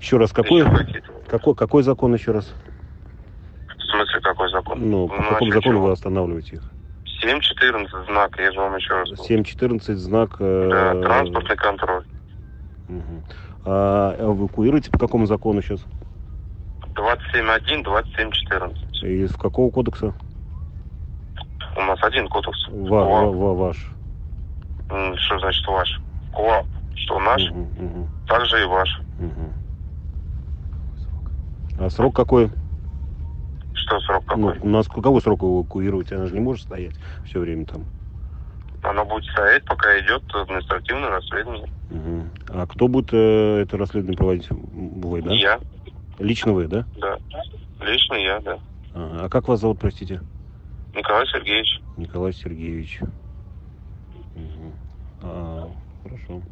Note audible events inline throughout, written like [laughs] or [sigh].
Еще раз, какой, какой, какой закон еще раз? В смысле, какой закон? Ну, по Ну, какому а закону вы останавливаете их? 7.14 знак, я же вам еще раз говорю. 7.14 знак... э, Да, транспортный контроль. мгм. А эвакуируете по какому закону сейчас? 27.1, 27.14. Из какого кодекса? У нас один кодекс. Ва- ва- ва- ваш. Что значит ваш? КОАП. Что наш, Мгм, мгм, так же и ваш. мгм. А срок какой? Что срок Ну, какой? у нас какой срок эвакуировать? Она же не может стоять все время там. Оно будет стоять, пока идет административное расследование. Мгм. А кто будет э, это расследование проводить? Вы, да? Я, Лично вы, да? да. Лично я, да. Ага. А как вас зовут, простите? Николай Сергеевич. Николай Сергеевич. Мгм. А, хорошо.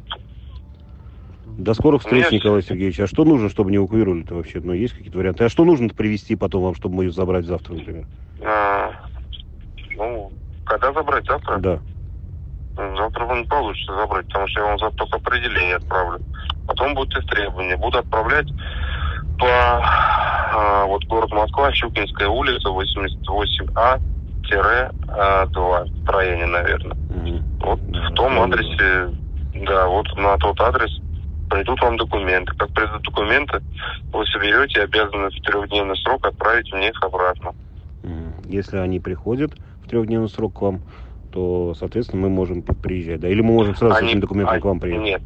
До скорых встреч, Нет. Николай Сергеевич. А что нужно, чтобы не эвакуировали-то вообще? Ну, есть какие-то варианты? А что нужно привезти потом вам, чтобы мы ее забрать завтра, например? А, ну, когда забрать? Завтра? Да. Завтра вам не получится забрать, потому что я вам завтра только определение отправлю. Потом будут истребования. Буду отправлять по а, вот город Москва, Щукинская улица, 88А, тире, а, 2, строение, наверное. Мгм. Вот в том адресе, да, вот на тот адрес придут вам документы. Как придут документы, вы соберете и обязаны в трехдневный срок отправить мне их обратно. Если они приходят в трехдневный срок к вам, то, соответственно, мы можем приезжать, да? Или мы можем сразу с Они- этим документом а- к вам приехать? Нет,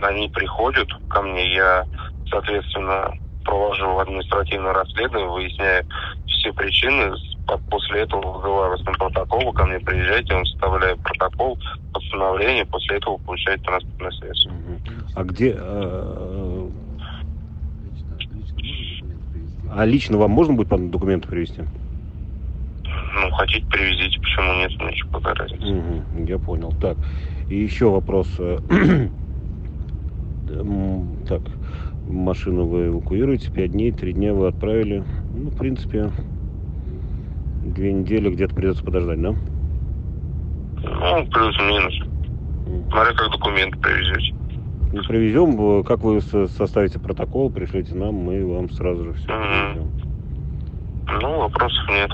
они приходят ко мне, я, соответственно, провожу административное расследование, выясняю все причины, по- после этого вызываю вас на протокол, вы ко мне приезжаете, я вам составляю протокол, постановление, после этого вы получаете транспортное средство. Мгм. А где... э, А лично вам можно будет документы привезти? Ну, хотите, привезите, почему нет, мне какая разница. Мгм, я понял. Так, и еще вопрос. э, [clears throat] Так, машину вы эвакуируете, пять дней, три дня вы отправили. Ну, в принципе, две недели где-то придется подождать, да? Ну, плюс-минус. Смотря как документы привезете. Ну, привезем, э, как вы со- составите протокол, пришлите нам, мы вам сразу же все привезем. Ну, вопросов нет.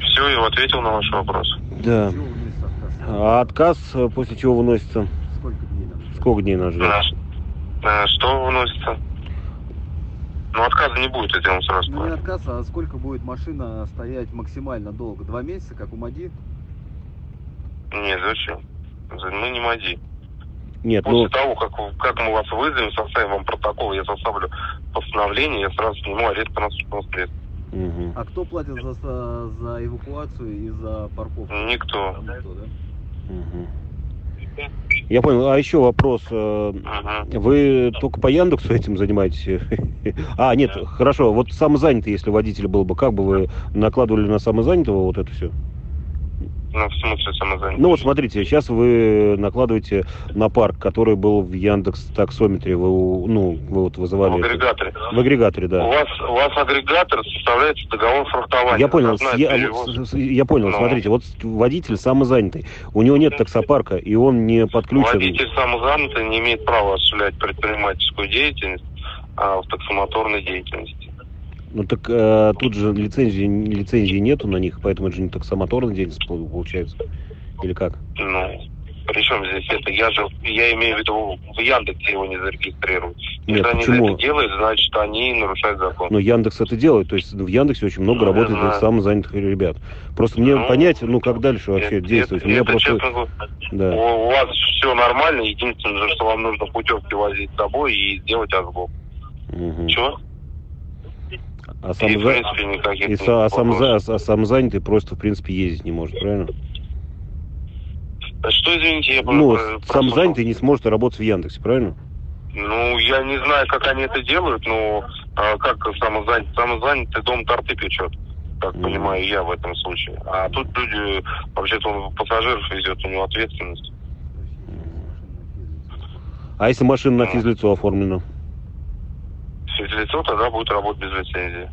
Все, я ответил на ваш вопрос. Да. А отказ э, после чего выносится? Сколько дней нам? Сколько дней нас ждет? А, а, что выносится? Ну, отказа не будет, я тебе сразу Ну не отказ, а сколько будет машина стоять максимально долго? Два месяца, как у МАДИ? Нет, зачем? Мы не МАДИ. Нет, После ну, того, как, как мы вас вызовем, составим вам протокол, я составлю постановление, я сразу сниму арест транспортного средства. мгм. А кто платит за, за, эвакуацию и за парковку? Никто. Никто, да? Мгм. Я понял. А еще вопрос. э, Мгм. Вы только по Яндексу этим занимаетесь? [laughs] А, нет, хорошо. Вот самозанятый, если водитель был бы, как бы вы накладывали на самозанятого вот это все? Ну, в смысле самозанятый? Ну вот смотрите, сейчас вы накладываете на парк, который был в Яндекс таксометре, вы, у- ну, вы вот в вызывали... это- агрегаторе. В агрегаторе, У да. вас, у вас агрегатор составляется договор фрахтования. Я понял, с- я, перевоз. я понял, Ну. смотрите, вот водитель самозанятый, у него нет таксопарка, и он не подключен. Водитель самозанятый не имеет права осуществлять предпринимательскую деятельность а, в таксомоторной деятельности. Ну так э, тут же лицензии, лицензии нету на них, поэтому это же не таксомоторная деятельность пол- получается. Или как? Ну, при чем здесь это? Я же, я имею в виду, в Яндексе его не зарегистрируют. Нет, Если они почему? это делают, значит, они нарушают закон. Ну, Яндекс это делает, то есть в Яндексе очень много Ну, работает самозанятых ребят. Просто мне Ну, понять, ну как дальше вообще Это- действовать. У это, меня это, просто... честно Да. у, у вас все нормально, единственное, что вам нужно путевки возить с собой и сделать отгул. Мгм. Чего? А, И, самоза- принципе, никаких и са- а самоза- вопросов. а самозанятый просто, в принципе, ездить не может, правильно? А Что, извините, я Ну, про- про- самозанятый не сможет работать в Яндексе, правильно? Ну, я не знаю, как они это делают, но а, как самозанятый, самозанятый дом торты печет, как Мгм. понимаю я в этом случае. А тут люди, вообще-то он пассажиров везет, у него ответственность. А если машина на физлицо оформлена? Физлицо тогда будет работать без лицензии.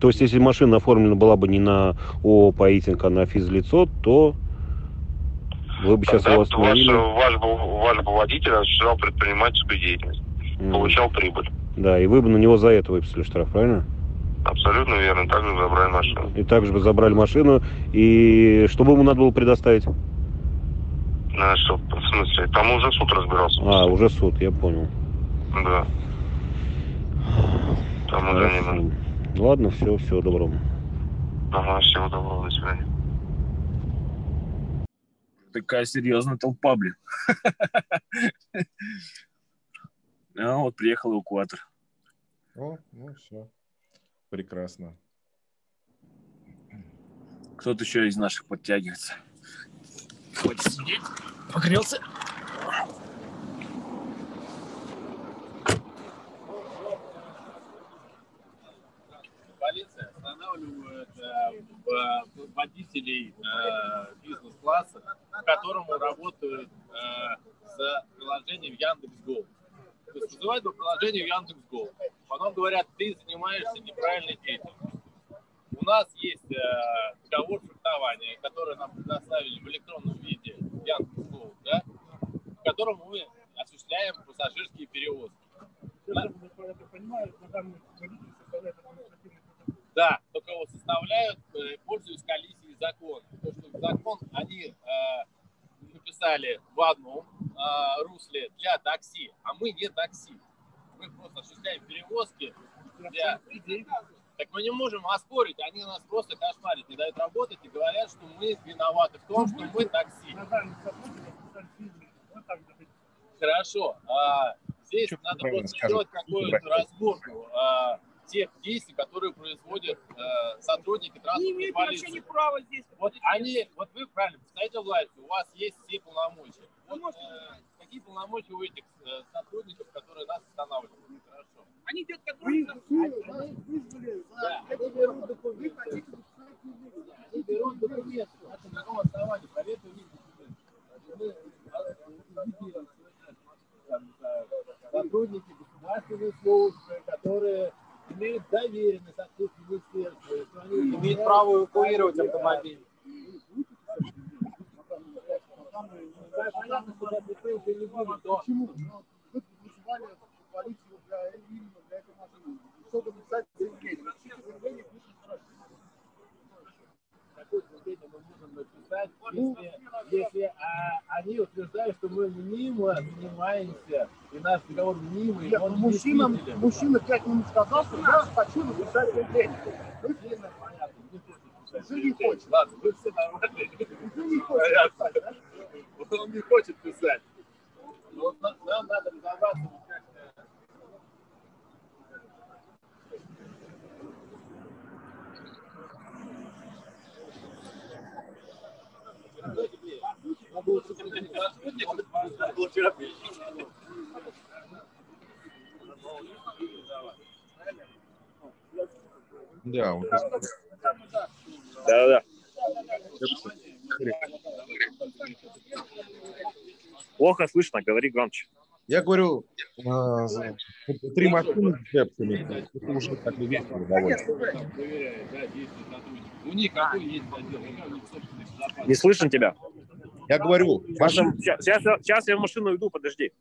То есть, если машина оформлена была бы не на ООО «Паитинг», а на физлицо, то... Вы бы сейчас Тогда его ваш, остановили. ваш, бы, ваш бы водитель осуществлял предпринимательскую деятельность, М. получал прибыль. Да, и вы бы на него за это выписали штраф, правильно? Абсолютно верно. Также забрали машину. И также бы забрали машину, и что бы ему надо было предоставить? На что, в смысле? Там уже суд разбирался. А, уже суд, я понял. Да. Там уже не надо. Ладно, все, всего доброго. Ага, всего доброго, до свидания. Такая серьезная толпа, блин. [laughs] А вот приехал эвакуатор. О, ну все. Прекрасно. Кто-то еще из наших подтягивается. Хочет сидеть. Погрелся. Полиция останавливает э, в- водителей э, бизнес-класса, которому работают э, с приложением Яндекс.Го. То есть вызывают по приложению Яндекс.Го. Потом говорят, ты занимаешься неправильной деятельностью. У нас есть э, договор фехтования, который нам предоставили в электронном виде Яндекс.Го, да, в котором мы осуществляем пассажирские перевозки. Да, только его составляют, э, пользуясь коллизией закона. То, что закон они э, написали в одном э, русле для такси, а мы не такси. Мы просто осуществляем перевозки для... Так мы не можем оспорить, они нас просто кошмарят, не дают работать и говорят, что мы виноваты в том, что мы такси. Хорошо. А, здесь Чё надо просто сделать какую-то разборку а, тех действий, которые производят а, сотрудники Не транспортной имеют вообще ни права здесь. Вот они, вот вы правильно представляете властью, у вас есть все полномочия. Вот, можете э, какие полномочия у этих э, сотрудников, которые нас останавливают? Хорошо. Они те, которые... Да. Они берут документы. Они берут документы. На каком основании? Проверьте у них документы. А, не сотрудники государственной службы, которые имеют доверенность от их министерства, и что они имеют право эвакуировать автомобиль. Понятно, ты уже не будет, то Вы вызывали полицию для, именно для этой машины, чтобы написать заявление. Какое заявление мы можем написать, если, если а, они утверждают, что мы мимо занимаемся, и наш договор мимо, и Нет, он ну, мужчина, мужчина пять минут сказал, что я хочу написать заявление. Понятно, не хочет писать не хочет. Ладно, вы все нормальные. уже не Понятно. писать, да? Он не хочет писать. Но вот нам, нам надо разобраться, как э, Да, вот Да-да-да. Плохо слышно, говори громче. Я говорю, за- три машины с депсами, это уже так и весело довольно. да. У них какой есть. Не слышно тебя. Я говорю, Сейчас, я- машина... сейчас, сейчас сейчас я в машину иду, подожди.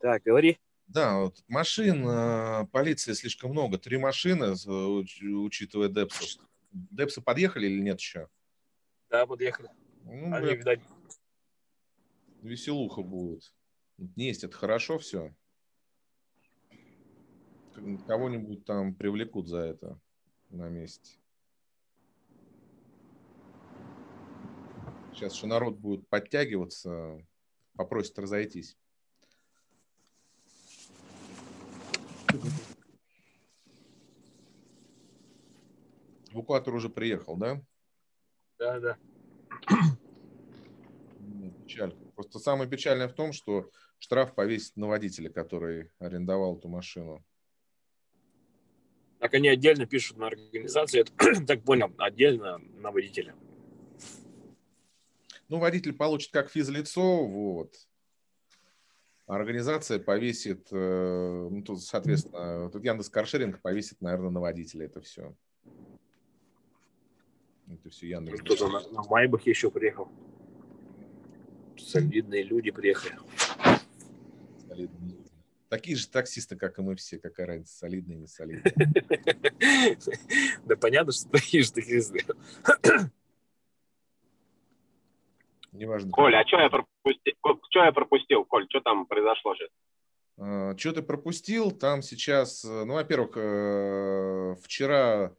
Так, говори. Да, вот машин э, полиции слишком много. Три машины, учитывая Депсов. Депсы подъехали или нет еще? Да, подъехали. Ну, Они, бля, видать, веселуха будет. Есть, это хорошо все. Кого-нибудь там привлекут за это на месте. Сейчас еще народ будет подтягиваться, попросит разойтись. Эвакуатор уже приехал, да? да, да. Ну, Печалька. Просто самое печальное в том, что штраф повесить на водителя, который арендовал эту машину. Так они отдельно пишут на организацию, я [clears throat] так понял, отдельно на водителя. Ну, водитель получит как физлицо, вот. Организация повесит, э, ну, тут, соответственно, тут Яндекс Каршеринг повесит, наверное, на водителя это все. Это все Яндекс. Кто-то на, на Майбахе еще приехал. Солидные люди приехали. Солидные люди. Такие же таксисты, как и мы все, какая разница, солидные, не солидные. [laughs] Да понятно, что такие же таксисты. Неважно. Коля, а что я пропустил? Что я пропустил, Коль? Что там произошло сейчас? Что ты пропустил? Там сейчас, э, ну, во-первых, э, вчера...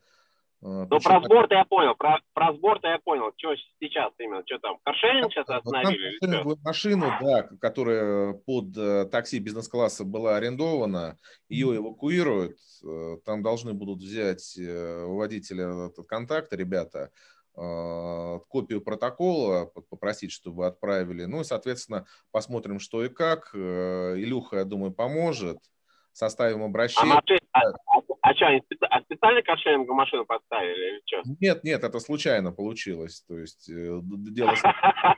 э, Ну, причем- про сбор-то я понял, про, про сбор-то я понял. Что сейчас именно? Что там? Каршеринг сейчас Вот там остановили? каршеринговую машину, да, которая под э, такси бизнес-класса была арендована, ее эвакуируют. Э, Там должны будут взять э, у водителя этот контакт, ребята, копию протокола, попросить, чтобы отправили. Ну и, соответственно, посмотрим, что и как. Илюха, я думаю, поможет. Составим А, обращение. машин- а, а, а что, они специ- а специально каршеринговую машину поставили или что? Нет, нет, это случайно получилось. То есть э, дело... [laughs]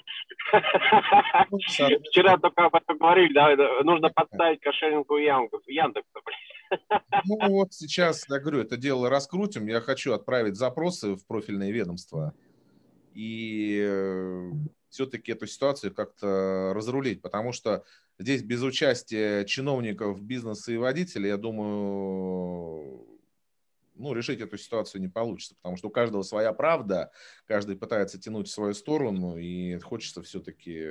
Ну, Вчера только об этом говорили, да, нужно подставить каршеринговую ямку. Яндекса, блин. Ну вот сейчас, я говорю, это дело раскрутим. Я хочу отправить запросы в профильные ведомства и все-таки эту ситуацию как-то разрулить, потому что здесь без участия чиновников, бизнеса и водителей, я думаю, ну, решить эту ситуацию не получится, потому что у каждого своя правда, каждый пытается тянуть в свою сторону, и хочется все-таки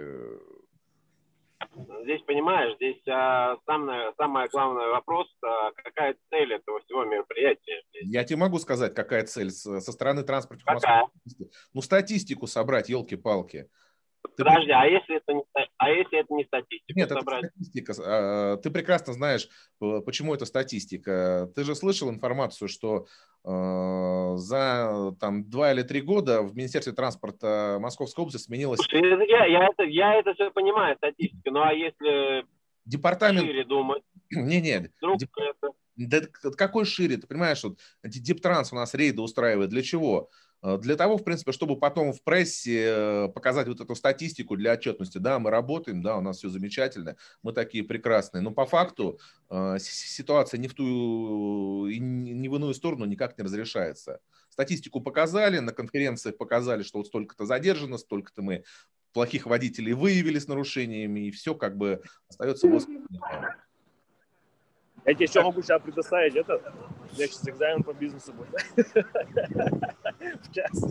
Здесь, понимаешь, здесь а, самое, самое главный вопрос, а, какая цель этого всего мероприятия? Я тебе могу сказать, какая цель со стороны транспортных Какая? Ну, статистику собрать, елки-палки. Ты Подожди, а если это не, а если это не статистика Нет, это собрать? статистика. А, Ты прекрасно знаешь, почему это статистика. Ты же слышал информацию, что э, за там, два или три года в Министерстве транспорта Московской области сменилось Слушай, это Я, я, это, я это все понимаю, статистика, ну а если департамент... шире думать, [clears throat] Не-не, вдруг деп- это... Да какой шире, ты понимаешь, вот эти Диптранс у нас рейды устраивает. Для чего? Э, Для того, в принципе, чтобы потом в прессе э, показать вот эту статистику для отчетности. Да, мы работаем, да, у нас все замечательно, мы такие прекрасные. Но по факту э, ситуация не в ту и не не в иную сторону никак не разрешается. Статистику показали, на конференциях показали, что вот столько-то задержано, столько-то мы плохих водителей выявили с нарушениями, и все как бы остается воздух. Я тебе еще могу сейчас предоставить это. У меня сейчас экзамен по бизнесу будет. [laughs] В час.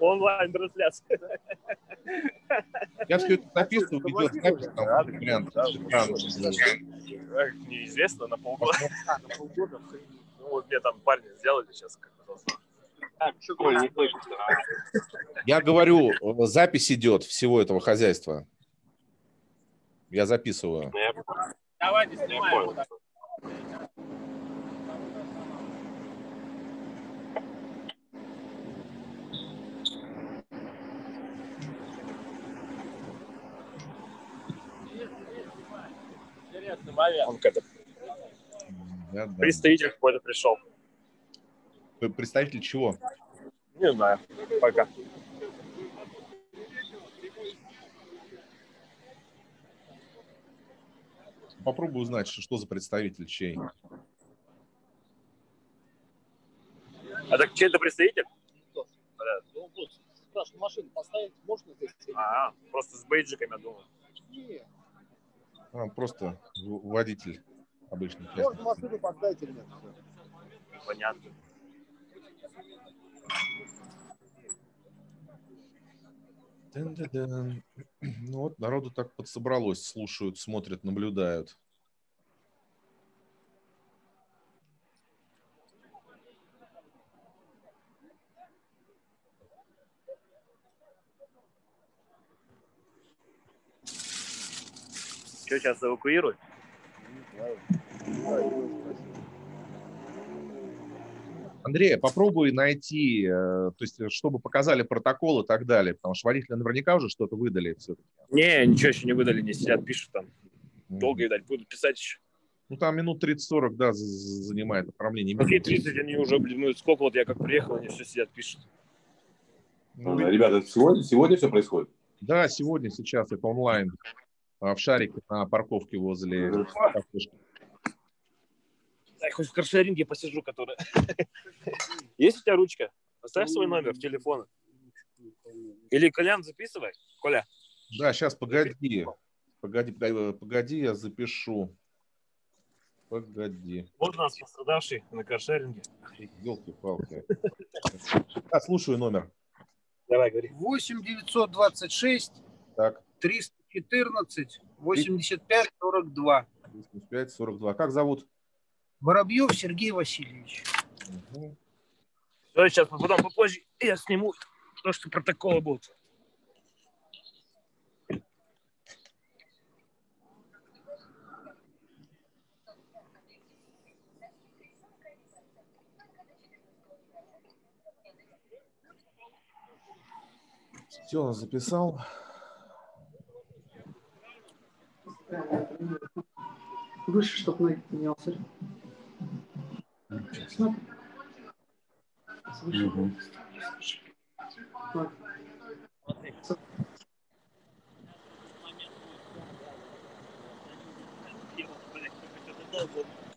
Онлайн-трансляция. Я все это записываю, видеозапись, там, вариант. Неизвестно, на полгода. [laughs] На полгода. Ну, вот мне там парни сделали сейчас. как. Так, Коль, не слышно. Я говорю, э, запись идет всего этого хозяйства. Я записываю. Давайте снимаем. понял. Интересный момент. Он Да, да. представитель какой-то пришел. Представитель чего? Не знаю. Пока. Попробую узнать, что, что за представитель чей. А так чей это представитель? Ну, вот, спрашиваю, машину поставить можно здесь? А, просто с бейджиками, я думаю. Нет. А, просто водитель обычный. Можно машину поставить или нет? Всё. Понятно. Дын-дын-дын. Ну вот, народу так подсобралось, слушают, смотрят, наблюдают. Что, сейчас эвакуируют? Андрей, попробуй найти, э, то есть, э, чтобы показали протокол и так далее, потому что водители наверняка уже что-то выдали все-таки. Не, ничего еще не выдали, не сидят, пишут там. Долго, видать, будут писать еще. Ну, там минут 30-40, да, занимает оформление. Какие Минут 30 они уже, блин, ну сколько вот я как приехал, они все сидят, пишут. Ну, Ребята, это сегодня, сегодня все происходит? Да, сегодня, сейчас это онлайн. в шарике на парковке возле. Дай хоть в каршеринге посижу, который. [laughs] Есть у тебя ручка? Оставь свой номер телефона. Или Колян записывай. Коля. Да, сейчас, погоди. Погоди, погоди, погоди, я запишу. Погоди. Вот у нас пострадавший на каршеринге. Елки-палки. Да, слушаю номер. Давай, говори. 8 926 Так, 314 85 42. 85, 42. Как зовут? Воробьев Сергей Васильевич. Все, сейчас потом попозже я сниму то, что протоколы будут. Все, записал. Выше, чтобы ноги поднялся.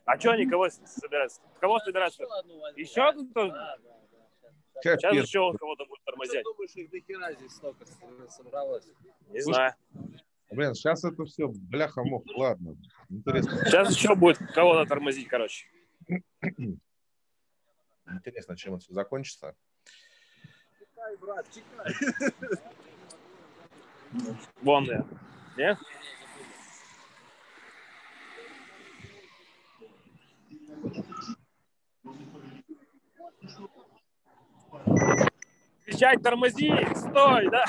А что они кого собираются? Кого собираются? Еще одну тоже? Сейчас Капец. еще он кого-то будет тормозить. думаешь, их до хера здесь столько собралось? Не знаю. Блин, сейчас это все, бляха-мух, ладно. Интересно, Сейчас еще будет кого-то тормозить, короче. Интересно, чем это все закончится. Чекай, брат, чекай. Вон я. Не? Кричать, тормози, стой, да?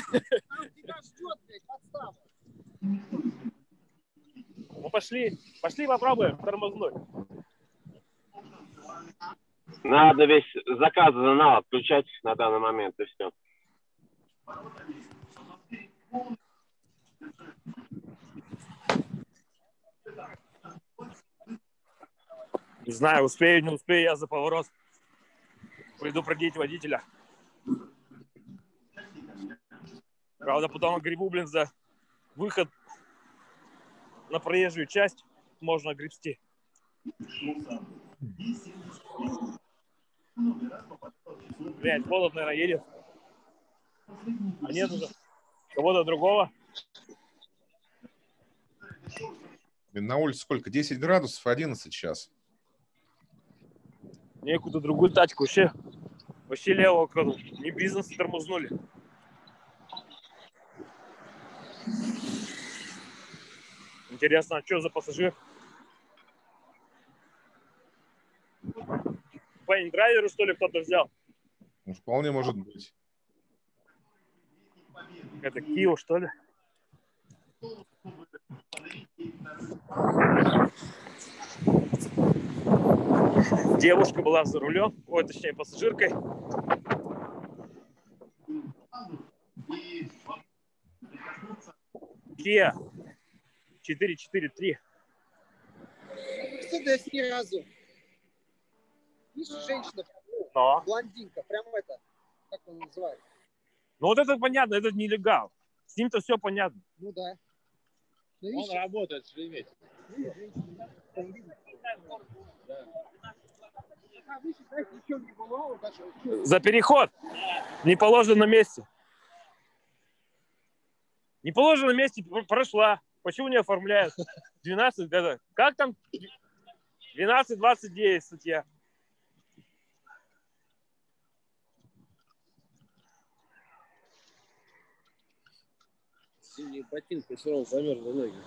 Ну пошли, пошли попробуем тормознуть. Надо весь заказ заново отключать на данный момент, и все. Не знаю, успею, не успею я за поворот предупредить водителя. Правда, потом грибу, блин, за выход на проезжую часть можно гребсти. Блять, холод, наверное, едет. А нет уже кого-то другого. На улице сколько? 10 градусов, 11 сейчас. Некуда другую тачку вообще. Вообще левого краду. Не бизнес тормознули. Интересно, а что за пассажир? Парень драйверу, что ли, кто-то взял? Ну, вполне может быть. Это Кио, что ли? Девушка была за рулем, ой, точнее, пассажиркой. Kia 443. Мерседес ни разу. Видишь, женщина, Но. блондинка, прям это, как он называет? Ну вот это понятно, это нелегал. С ним-то все понятно. Ну да. Ну, Он видишь, работает в Шереметьево. За переход. Не положено на месте. Не положено на месте, пр- прошла. Почему не оформляют? 12, это, как там? 12-29 статья. Синие ботинки, все равно замерзли ноги.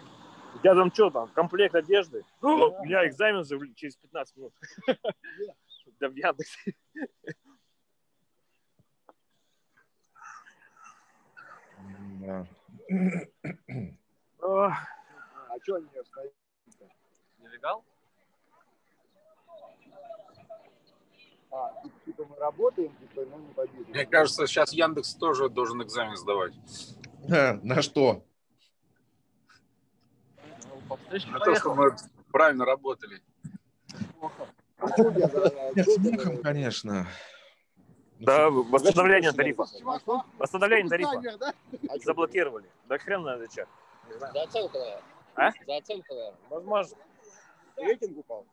У тебя там что там, комплект одежды? У меня экзамен через 15 минут. Да в Яндексе. Да. А что они не стоят? Нелегал? А, типа, типа мы работаем, типа, но не победим. Мне кажется, сейчас Яндекс тоже должен экзамен сдавать. [laughs] На что? На то, что мы правильно работали. Нет, чё с я- мехом, конечно. Ну, Да, восстановление тарифа. Восстановление тарифа. Заблокировали. Да хрен. Не знаю. За оценку, наверное. А? За оценку, наверное. Возможно. Рейтинг упал.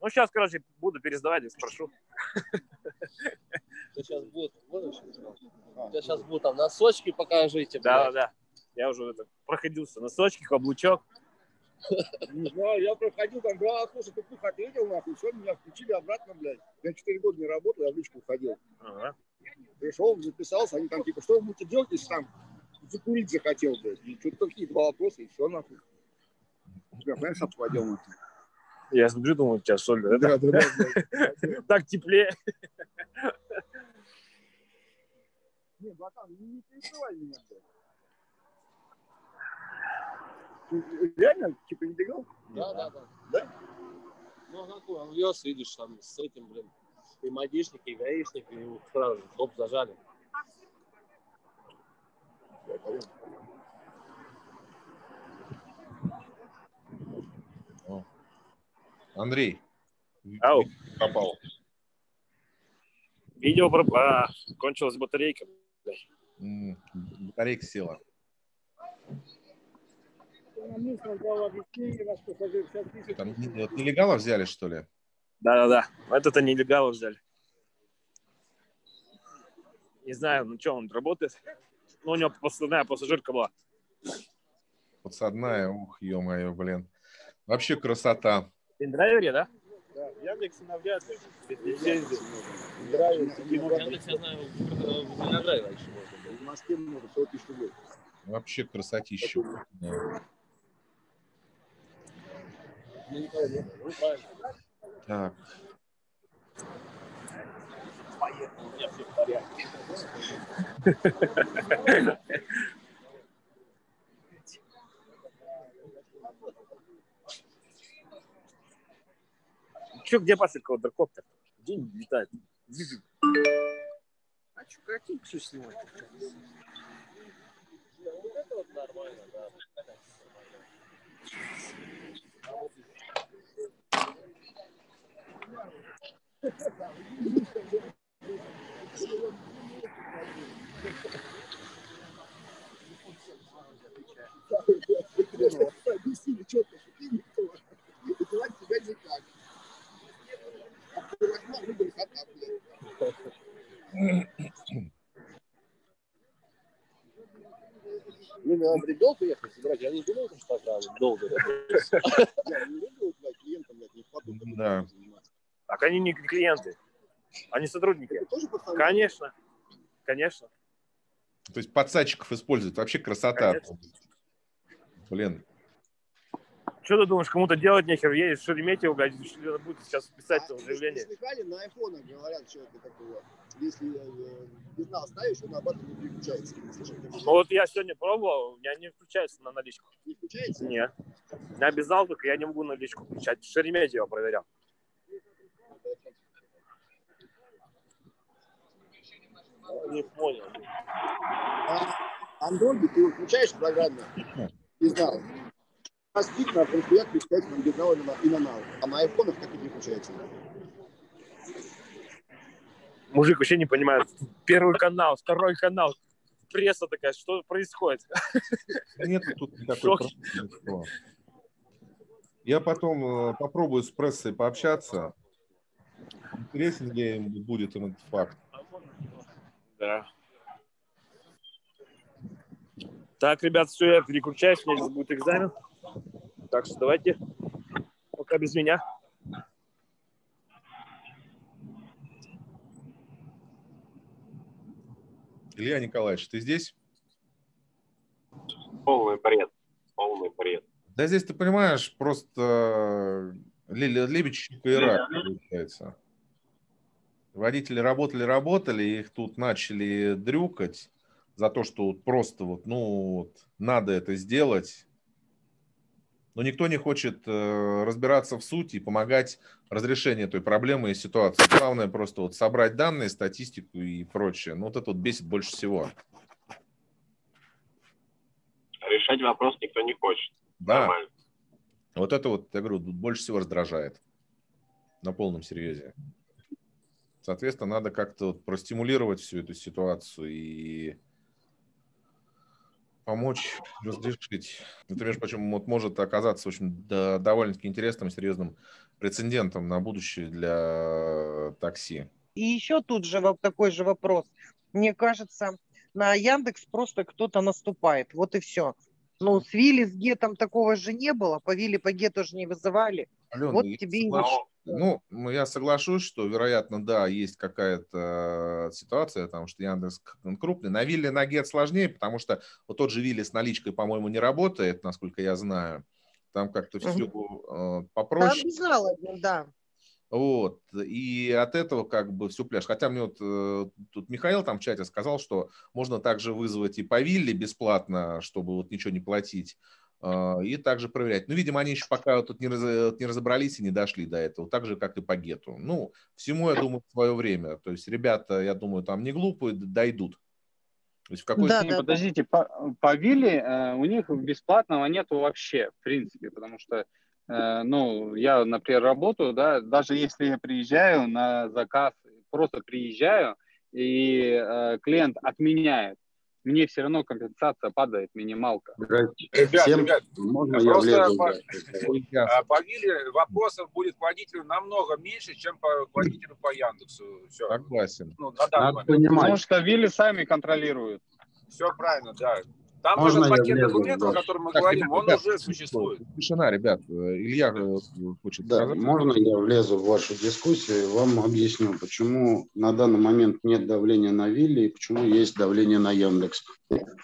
Ну, сейчас, короче, буду пересдавать и спрошу. [laughs] Сейчас будут? У тебя сейчас будут там носочки покажите. Да, да, блядь. да. Я уже это, проходился. Носочки, каблучок. [laughs] Не знаю, я проходил там два слушай, ты пух ответил, нахуй, все, меня включили обратно, блядь. Я четыре года не работал, я в личку уходил. Ага. Пришел, записался, они там типа, что вы будете делать, если там закурить захотел, блядь. И что-то такие два вопроса, и все, нахуй. Я, понимаешь, одел, нахуй. Я смотрю, думаю, у тебя соль. Да, да, да, блядь. [laughs] Так теплее. Не, братан, не, не пересылай меня, блядь. Реально, типа, не бегал? Да, да, да. Да? Ну, а какой, он вез, видишь, там с этим, блин, и мадишник, и гаишник, и его сразу же, хоп, зажали. Андрей. Ау. Попал. Видео про... А, кончилась батарейка. Батарейка села. На местном дал объяснение, наш пассажир сейчас пишет. Там не- вот нелегалов взяли, что ли? Да-да-да. Это-то нелегалы взяли. Не знаю, ну что, он работает. Ну, у него подставная пассажирка была. Подсадная, ух, ё-моё, блин. Вообще красота. Ты драйвере, да? Да, Яндекс навряд ли. Лицензия. Нравится, не Я, я знаю, в Винограде раньше можно было. В Москве много, 100 тысяч рублей. Вообще красотища. Да. Ну. Ну. Так, У меня все в порядке. [laughs] Че, где Паша квадрокоптер? Где не летает? А что, картинку что снимать? Вот это вот нормально, да. Объяснили четко, что ты никто. И звать тебя никак. А ты возьмешь, выбери кота, блядь. Ну, мне надо ребенка ехать собирать. Я не думал, что так рано, долго. Я не люблю, блядь, клиентам, блядь, не в поту. Да. Так они не клиенты. Они сотрудники. Это тоже пацаны? Конечно. Конечно. то есть подсадчиков используют. Вообще красота. Конечно. Блин. Что ты думаешь, кому-то делать нехер? Едешь в Шереметьево, блядь, что будет сейчас писать А, заявление. Слыхали, на айфонах говорят, что это такое. Если э, безнал ставишь, он обратно не переключается. Не такого? Ну вот я сегодня пробовал, у меня не включается на наличку. Не включается? Нет. Я обязал только, я не могу наличку включать. Шереметьево проверял. Не понял. А Андроиде ты включаешь программно, безнал. Спит на предприятии включается на и на, нал. А на айфонах так и не включается. Мужик вообще не понимает. Первый канал, второй канал. Пресса такая, что происходит? Нет тут [laughs] никакой проблемы. Я потом э, попробую с прессой пообщаться. Интересен ли им будет этот факт. Да. Так, ребят, все, я переключаюсь, у меня будет экзамен. Так что давайте пока без меня. Илья Николаевич, ты здесь? Полный бред. Полный бред. Да здесь, ты понимаешь, просто э, ле- лебедчик и рак получается. Водители работали, работали, их тут начали дрюкать за то, что вот просто вот, ну, вот, надо это сделать. Но никто не хочет э, разбираться в сути и помогать разрешению этой проблемы и ситуации. Главное просто вот собрать данные, статистику и прочее. Ну, вот это вот бесит больше всего. Решать вопрос никто не хочет. Да. Нормально. Вот это вот, я говорю, больше всего раздражает. На полном серьезе. Соответственно, надо как-то вот простимулировать всю эту ситуацию и помочь разрешить. Это, между прочим, вот может оказаться очень да, довольно-таки интересным, серьезным прецедентом на будущее для такси. И еще тут же такой же вопрос. Мне кажется, на Яндекс просто кто-то наступает. Вот и все. Ну, с Вилли, с Гетом такого же не было. По Вилли, по Гету же не вызывали. Алена, вот тебе и. Ну, я соглашусь, что, вероятно, да, есть какая-то ситуация, потому что Яндекс крупный. На Вилле на Гет сложнее, потому что вот тот же Вилли с наличкой, по-моему, не работает, насколько я знаю. Там как-то все э, попроще. Там знала, да. Вот. И от этого как бы все пляж. Хотя мне вот э, тут Михаил там в чате сказал, что можно также вызвать и по вилле бесплатно, чтобы вот ничего не платить. Э, и также проверять. Ну, видимо, они еще пока тут не, раз, не разобрались и не дошли до этого. Так же, как и по гету. Ну, всему, я думаю, свое время. То есть ребята, я думаю, там не глупые, дойдут. То есть в какой да, да, подождите, по, по Вилле э, у них бесплатного нету вообще, в принципе, потому что Э, ну, я, например, работаю, да, даже если я приезжаю на заказ, просто приезжаю, и э, клиент отменяет, мне все равно компенсация падает, минималка. Ребят, Всем... ребят, можно просто я влезу, по, а, по Вилле вопросов будет к водителю намного меньше, чем по водителю по Яндексу. Все. Согласен. Ну, Надо понимать. Потому что Вилли сами контролируют. Все правильно, да. Там Можно этот пакет документов, о котором мы так, говорим, ребят, он ребят, уже существует. Тишина, ребят. Илья э, хочет Да, сказать. можно я влезу в вашу дискуссию и вам объясню, почему на данный момент нет давления на Вилли и почему есть давление на Яндекс.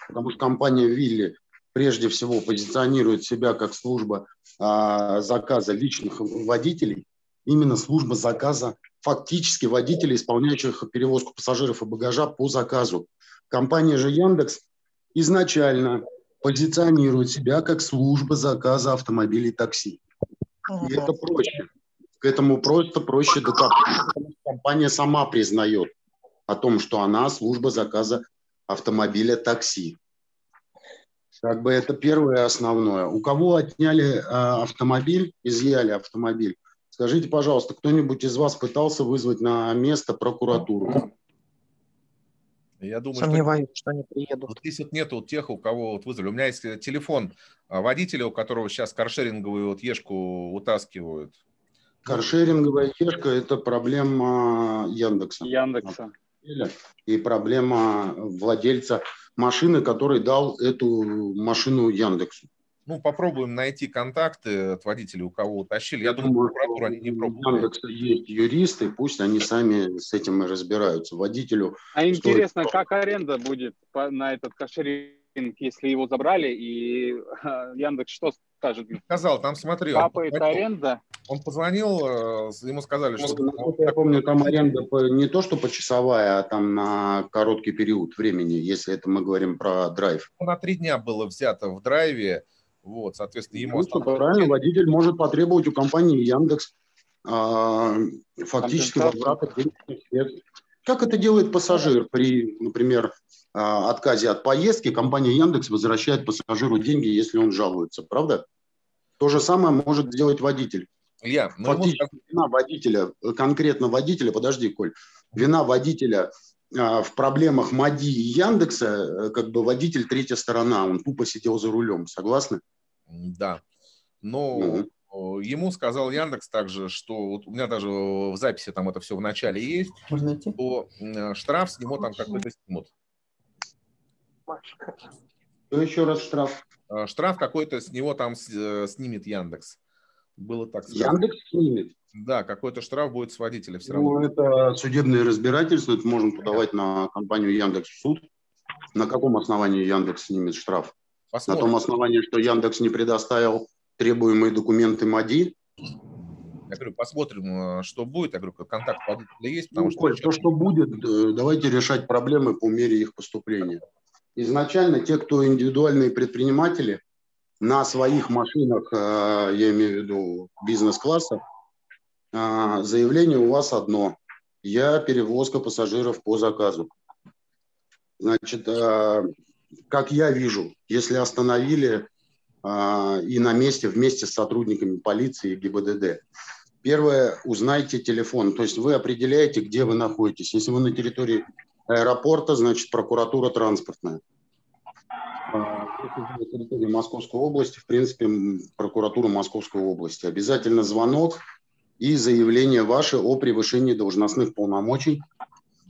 Потому что компания Вилли прежде всего позиционирует себя как служба а, заказа личных водителей, именно служба заказа фактически водителей, исполняющих перевозку пассажиров и багажа по заказу. Компания же Яндекс изначально позиционирует себя как служба заказа автомобилей такси. И это проще. К этому просто проще докопаться. Компания сама признает о том, что она служба заказа автомобиля такси. Как бы это первое основное. У кого отняли э, автомобиль, изъяли автомобиль, скажите, пожалуйста, кто-нибудь из вас пытался вызвать на место прокуратуру? Я думаю, Сомневаюсь, что, что они приедут. Вот здесь вот нету тех, у кого вот вызвали. У меня есть э, телефон а, водителя, у которого сейчас каршеринговую вот ешку утаскивают. Каршеринговая ешка – это проблема Яндекса. Яндекса. И проблема владельца машины, который дал эту машину Яндексу. Ну, попробуем найти контакты от водителей, у кого утащили. Я, думаю, прокуратура они не пробуют. Есть юристы, пусть они сами с этим и разбираются. Водителю... А стоит... интересно, как аренда будет на этот кошеринг, если его забрали, и [laughs] Яндекс что скажет? Сказал, там смотри. Капает он, аренда. Он позвонил, э, ему сказали, что... Ну, я помню, там аренда не то, что почасовая, а там на короткий период времени, если это мы говорим про драйв. На три дня было взято в драйве, вот, соответственно, ему... Ну, правильно, водитель может потребовать у компании Яндекс а, фактически возврата денежных средств. Как это делает пассажир при, например, а, отказе от поездки? Компания Яндекс возвращает пассажиру деньги, если он жалуется, правда? То же самое может сделать водитель. Я, Фактически ему... вина водителя, конкретно водителя, подожди, Коль, вина водителя в проблемах МАДИ и Яндекса, э, как бы водитель третья сторона, он тупо сидел за рулем, согласны? Да. Но угу. ему сказал Яндекс также, что вот у меня даже в записи там это все в начале есть, что штраф с него там какой-то снимут. Что еще раз штраф? А, штраф какой-то с него там э, снимет Яндекс. Было так сказано. Яндекс снимет? Да, какой-то штраф будет с водителя все равно. Ну, это судебное разбирательство, это можно подавать на компанию Яндекс в суд. На каком основании Яндекс снимет штраф? Посмотрим. На том основании, что Яндекс не предоставил требуемые документы МАДИ. Я говорю, посмотрим, э, что будет. Я говорю, контакт есть. Потому ну, что, Коль, то, что будет, э, давайте решать проблемы по мере их поступления. Изначально те, кто индивидуальные предприниматели, на своих машинах, э, я имею в виду бизнес-класса, заявление у вас одно. Я перевозка пассажиров по заказу. Значит, а, как я вижу, если остановили а, и на месте вместе с сотрудниками полиции и ГИБДД, первое, узнайте телефон. То есть вы определяете, где вы находитесь. Если вы на территории аэропорта, значит прокуратура транспортная. территории Московской области, в принципе, прокуратура Московской области. Обязательно звонок и заявление ваше о превышении должностных полномочий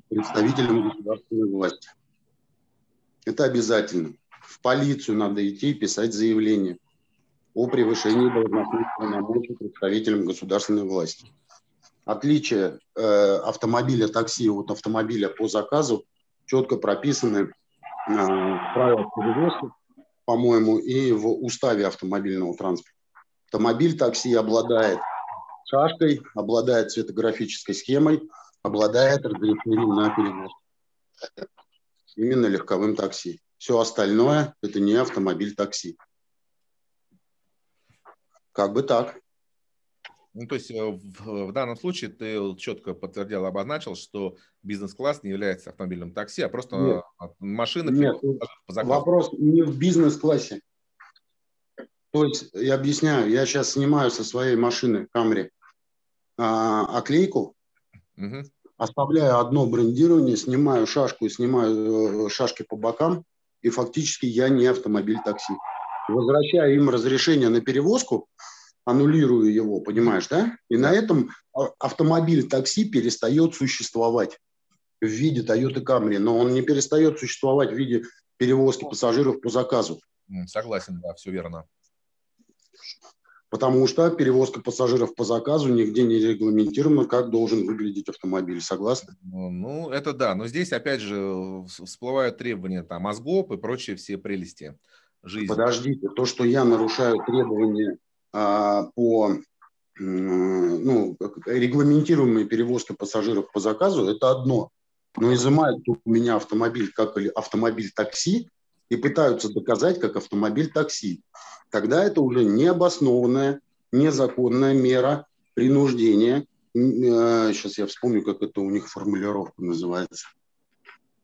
представителям государственной власти. Это обязательно. В полицию надо идти и писать заявление о превышении должностных полномочий представителям государственной власти. Отличие э, автомобиля такси от автомобиля по заказу четко прописаны э, в правилах перевозки, по-моему, и в уставе автомобильного транспорта. Автомобиль такси обладает шашкой, обладает цветографической схемой, обладает разрешением на перевозку. Именно легковым такси. Все остальное – это не автомобиль такси. Как бы так. Ну, то есть э, в, в данном случае ты четко подтвердил, обозначил, что бизнес-класс не является автомобильным такси, а просто Нет. машина Нет. по. Вопрос не в бизнес-классе. То есть, я объясняю, я сейчас снимаю со своей машины Камри оклейку, угу. оставляю одно брендирование, снимаю шашку и снимаю э, шашки по бокам, и фактически я не автомобиль такси. Возвращаю им разрешение на перевозку, аннулирую его, понимаешь, да? И на этом автомобиль такси перестает существовать в виде Toyota Camry, но он не перестает существовать в виде перевозки пассажиров по заказу. Согласен, да, все верно. Потому что перевозка пассажиров по заказу нигде не регламентирована, как должен выглядеть автомобиль. Согласны? Ну, ну, это да. Но здесь, опять же, всплывают требования там ОСГОП и прочие все прелести жизни. Подождите, то, что я нарушаю требования а, по ну, регламентируемой перевозке пассажиров по заказу, это одно. Но изымают у меня автомобиль как автомобиль такси и пытаются доказать как автомобиль такси. Тогда это уже необоснованная, незаконная мера принуждения. Сейчас а, я вспомню, как это у них формулировка называется.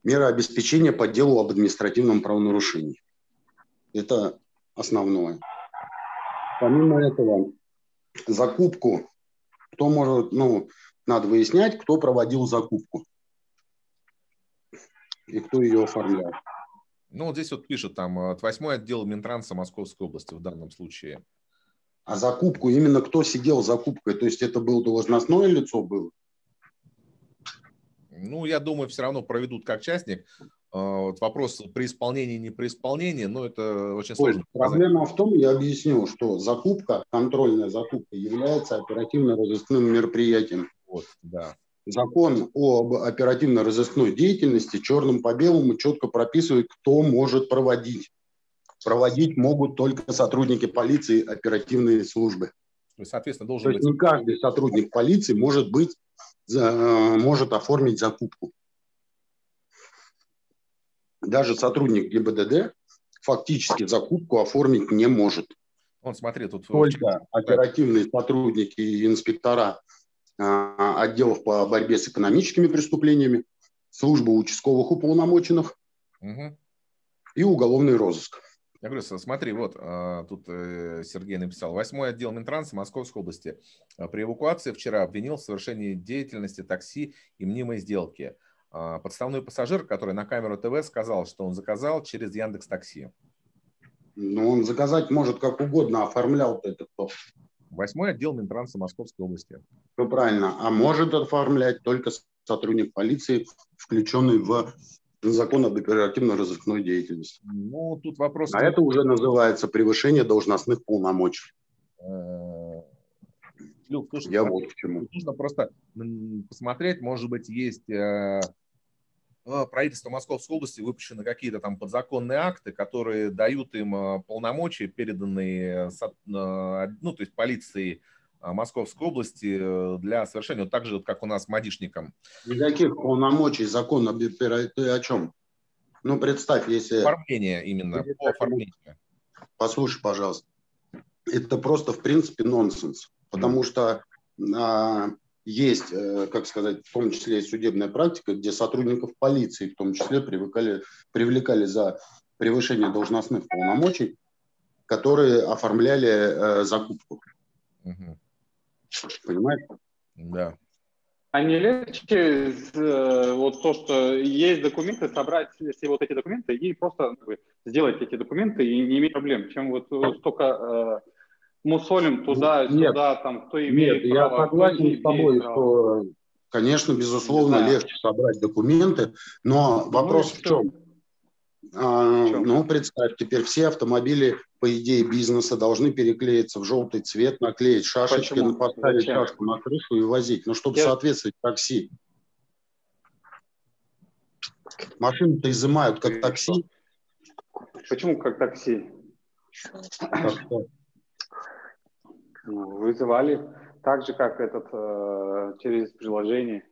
Мера обеспечения по делу об административном правонарушении. Это основное. Помимо этого, закупку, кто может, ну, надо выяснять, кто проводил закупку и кто ее оформлял. Ну, вот здесь вот пишут, там, э, восьмой отдел Минтранса Московской области в данном случае. А закупку, именно кто сидел закупкой, то есть это было должностное лицо было? Ну, я думаю, все равно проведут как частник. А, вот вопрос при исполнении, не при исполнении, но это очень сложно. Ой, проблема в том, я объясню, что закупка, контрольная закупка является оперативно-розыскным мероприятием. Вот, да. Закон об оперативно-розыскной деятельности черным по белому четко прописывает, кто может проводить. Проводить могут только сотрудники полиции оперативные службы. Соответственно, должен То быть... есть не каждый сотрудник полиции может быть, может оформить закупку даже сотрудник ГИБДД фактически закупку оформить не может. Он, смотри, тут... Только оперативные сотрудники и инспектора отделов по борьбе с экономическими преступлениями, служба участковых уполномоченных угу. и уголовный розыск. Я говорю, смотри, вот а, тут э, Сергей написал. Восьмой отдел Минтранса Московской области при эвакуации вчера обвинил в совершении деятельности такси и мнимой сделки. Подставной пассажир, который на камеру ТВ сказал, что он заказал через Яндекс Такси. Ну, он заказать может как угодно, оформлял это кто? Восьмой отдел Минтранса Московской области. Все правильно. А может оформлять только сотрудник полиции, включенный в закон об оперативно-розыскной деятельности. Ну, тут вопрос... А это уже называется превышение должностных полномочий. Э, Люк, слушай, я вот к чему. Нужно просто посмотреть, может быть, есть э, правительство Московской области выпущены какие-то там подзаконные акты, которые дают им э, полномочия, переданные, ну, то есть полиции Московской области для совершения, вот так же, как у нас мадишникам. Никаких полномочий, закон ты о чем? Ну, представь, если... Оформление именно, по оформлению. Послушай, пожалуйста. Это просто, в принципе, нонсенс потому что а, есть, э, как сказать, в том числе и судебная практика, где сотрудников полиции в том числе привлекали, привлекали за превышение должностных полномочий, которые оформляли э, закупку. Угу. Понимаешь? Да. А не легче э, вот то, что есть документы, собрать все вот эти документы и просто сделать эти документы и не иметь проблем, чем вот столько э, мусолим туда-сюда, там, кто имеет нет, право. я согласен с тобой, право. что, конечно, безусловно, Да. легче собрать документы, но вопрос и в чем? А, ну, представь, теперь все автомобили, по идее, бизнеса должны переклеиться в желтый цвет, наклеить шашечки, Почему? на- поставить Зачем? шашку на крышу и возить. Ну, чтобы Я- соответствовать такси. Машины-то изымают как такси. Почему как такси? Так Ну, Вызывали так же, как этот э, через приложение.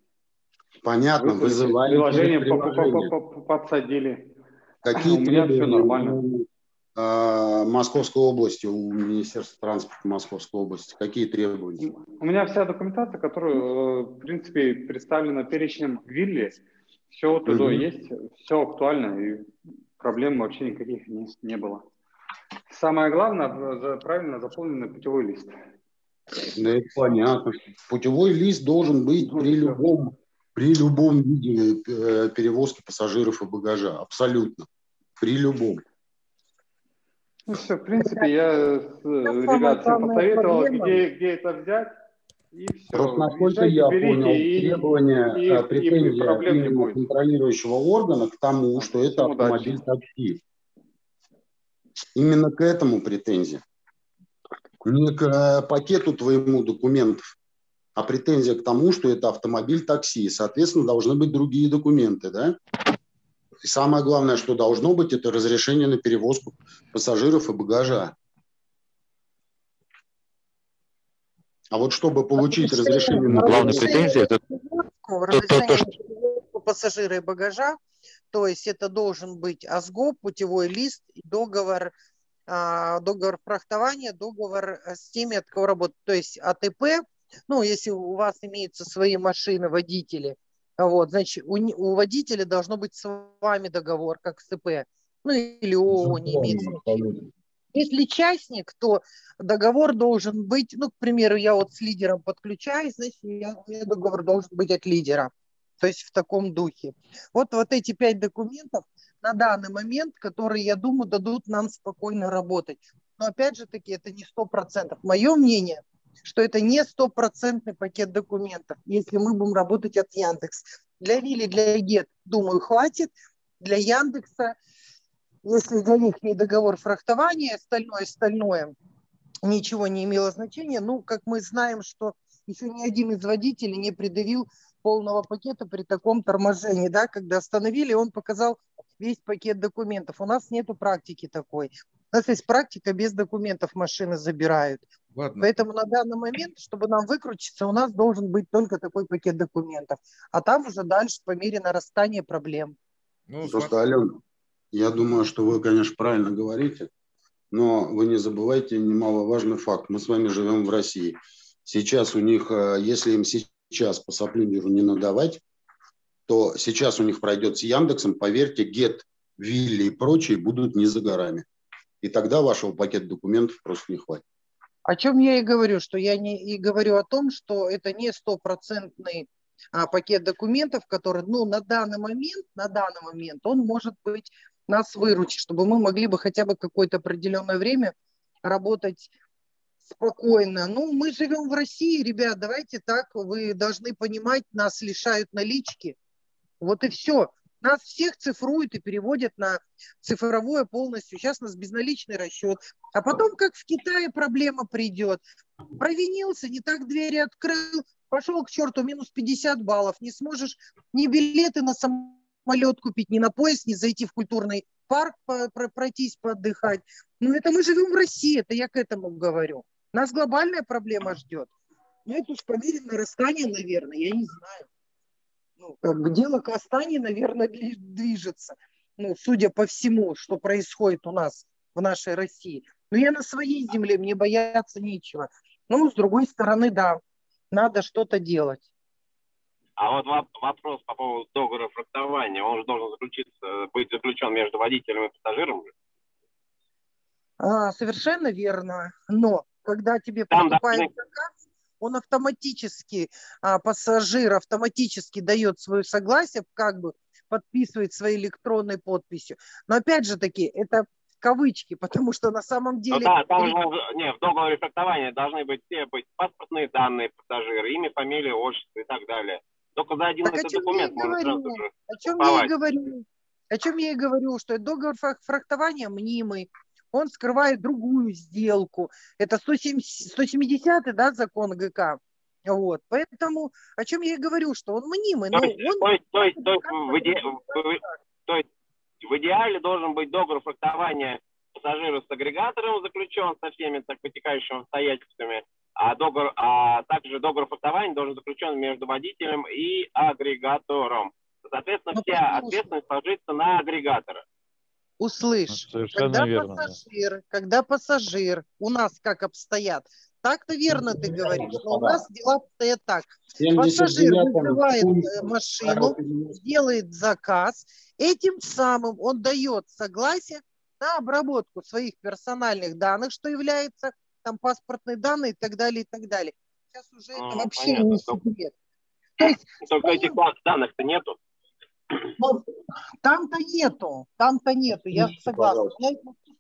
Понятно, вызывали приложение, через по- по- приложение. по- по- подсадили. Какие У меня все нормально. у, а, Московской области, у Министерства транспорта Московской области? Какие требования? У меня вся документация, которая, э, в принципе, представлена перечнем Вилли, все туда Мгм. есть, все актуально, и проблем вообще никаких не, не было. Самое главное, э, правильно заполненный путевой лист. Да, это понятно. Путевой лист должен быть Ну, при любом, при любом виде э, перевозки пассажиров и багажа. Абсолютно. При любом. Ну все, в принципе, я с, самая ребят всем посоветовал, где, где это взять, и все. Просто насколько я понял, требования, и, э, и претензия проблем не именно будет. контролирующего органа к тому, что это автомобиль такси. Именно к этому претензия. Не к э, пакету твоему документов, а претензия к тому, что это автомобиль такси. Соответственно, должны быть другие документы, да? И самое главное, что должно быть, это разрешение на перевозку пассажиров и багажа. А вот чтобы получить разрешение на Главная претензия это разрешение на перевозку пассажира и багажа, то есть это должен быть АСГОП, путевой лист, договор, а, договор фрахтования, договор э, с теми, от кого работает, то есть АТП, ну, если у вас имеются свои машины, водители, вот, значит, у, у водителя должно быть с вами договор, как с ИП, ну, или ООО, не имеет значения. Если частник, то договор должен быть, ну, к примеру, я вот с лидером подключаюсь, значит, я, договор должен быть от лидера. То есть в таком духе. Вот, вот эти пять документов на данный момент, которые, я думаю, дадут нам спокойно работать. Но опять же таки, это не сто процентов. Мое мнение, что это не стопроцентный пакет документов, если мы будем работать от Яндекс. Для Вилли, для Гет, думаю, хватит. Для Яндекса если для них не договор фрахтования, остальное, остальное ничего не имело значения. Ну, как мы знаем, что еще ни один из водителей не предъявил полного пакета при таком торможении, да, когда остановили, он показал весь пакет документов. У нас нету практики такой. У нас есть практика, без документов машины забирают. Ладно. Поэтому на данный момент, чтобы нам выкрутиться, у нас должен быть только такой пакет документов. А там уже дальше по мере нарастания проблем. Ну, Просто, Алена, я думаю, что вы, конечно, правильно говорите, но вы не забывайте немаловажный факт. Мы с вами живем в России. Сейчас у них, э, если им сейчас по соплиндеру не надавать, то сейчас у них пройдет с Яндексом, поверьте, Гет, Вилли и прочие будут не за горами. И тогда вашего пакета документов просто не хватит. О чем я и говорю, что я не и говорю о том, что это не стопроцентный а, пакет документов, который, ну, на данный момент, на данный момент он может быть нас выручить, чтобы мы могли бы хотя бы какое-то определенное время работать спокойно. Ну, мы живем в России, ребят, давайте так, вы должны понимать, нас лишают налички. Вот и все. Нас всех цифруют и переводят на цифровое полностью. Сейчас у нас безналичный расчет. А потом, как в Китае, проблема придет. Провинился, не так двери открыл, пошел к черту, минус 50 баллов. Не сможешь ни билеты на самолет купить, ни на поезд, ни зайти в культурный парк пройтись, поотдыхать. Ну, это мы живем в России, это я к этому говорю. Нас глобальная проблема ждет. Ну, это уж по мере нарастания, наверное, я не знаю. Ну, как бы дело к Астании, наверное, движется. Ну, судя по всему, что происходит у нас в нашей России. Но я на своей земле, мне бояться нечего. Ну, с другой стороны, да, надо что-то делать. А вот воп- вопрос по поводу договора фрахтования, он же должен заключиться, быть заключен между водителем и пассажиром. А, совершенно верно. Но когда тебе Там поступает заказ, он автоматически, а, пассажир автоматически дает свое согласие, как бы подписывает своей электронной подписью. Но опять же таки, это кавычки, потому что на самом ну деле... Ну да, там не, в договоре трактования должны быть все быть паспортные данные пассажира, имя, фамилия, отчество и так далее. Только за один так этот документ можно сразу же О чем я и говорю? О чем я и говорю, что договор фрахтования мнимый, он скрывает другую сделку. Это 170, 170 да, закон ГК. Вот, поэтому о чем я и говорю, что он мнимый. То, есть, он... то, есть, то, есть, то, есть в иде... то есть в идеале должен быть договор фрахтования пассажира с агрегатором заключен со всеми так потекающими обстоятельствами, а, договор, а также договор фрахтования должен заключен между водителем и агрегатором. Соответственно, ну, вся ответственность ложится на агрегатора. Услышь, когда верно, пассажир, да. когда пассажир, у нас как обстоят, так-то верно ты говоришь, но у нас дела обстоят так. Пассажир вызывает э, машину, делает заказ, этим самым он дает согласие на обработку своих персональных данных, что является там паспортные данные и так далее, и так далее. Сейчас уже а, это вообще понятно. не секрет. То [laughs] есть, Только этих данных-то нету. Там-то нету, там-то нету, я согласна.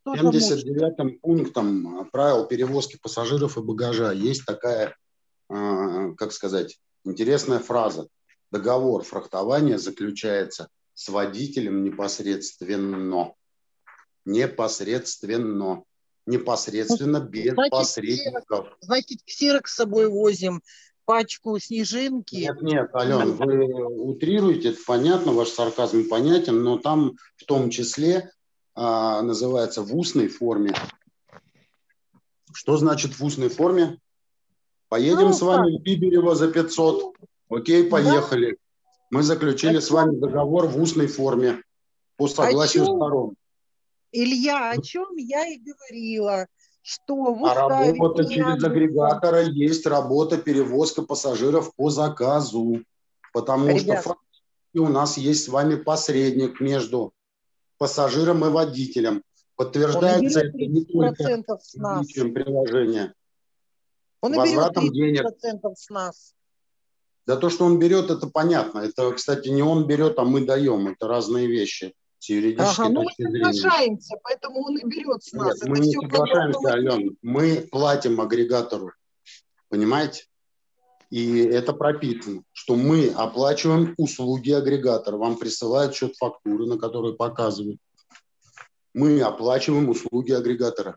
79 пунктом правил перевозки пассажиров и багажа есть такая, а, как сказать, интересная фраза. Договор фрахтования заключается с водителем непосредственно. Непосредственно. Непосредственно, без значит, посредников. Значит, ксерок с собой возим, пачку снежинки. Нет, нет, Ален, вы утрируете, это понятно, ваш сарказм понятен, но там в том числе а, называется в устной форме. Что значит в устной форме? Поедем ну, с вами в Биберево за 500. Окей, поехали. Да? Мы заключили а с вами договор в устной форме по согласию сторон. Илья, о чем я и говорила что в А работа через агрегатора есть работа перевозка пассажиров по заказу, потому Ребят. что у нас есть с вами посредник между пассажиром и водителем. Подтверждается это не только с нас. приложения. Он 30% денег. с нас. Да то, что он берет, это понятно. Это, кстати, не он берет, а мы даем. Это разные вещи с юридической ага, ну точки мы соглашаемся, поэтому он и берет с нас. Нет, мы не соглашаемся, Ален. Мы платим агрегатору. Понимаете? И это пропитано, что мы оплачиваем услуги агрегатора. Вам присылают счет фактуры, на которой показывают. Мы оплачиваем услуги агрегатора.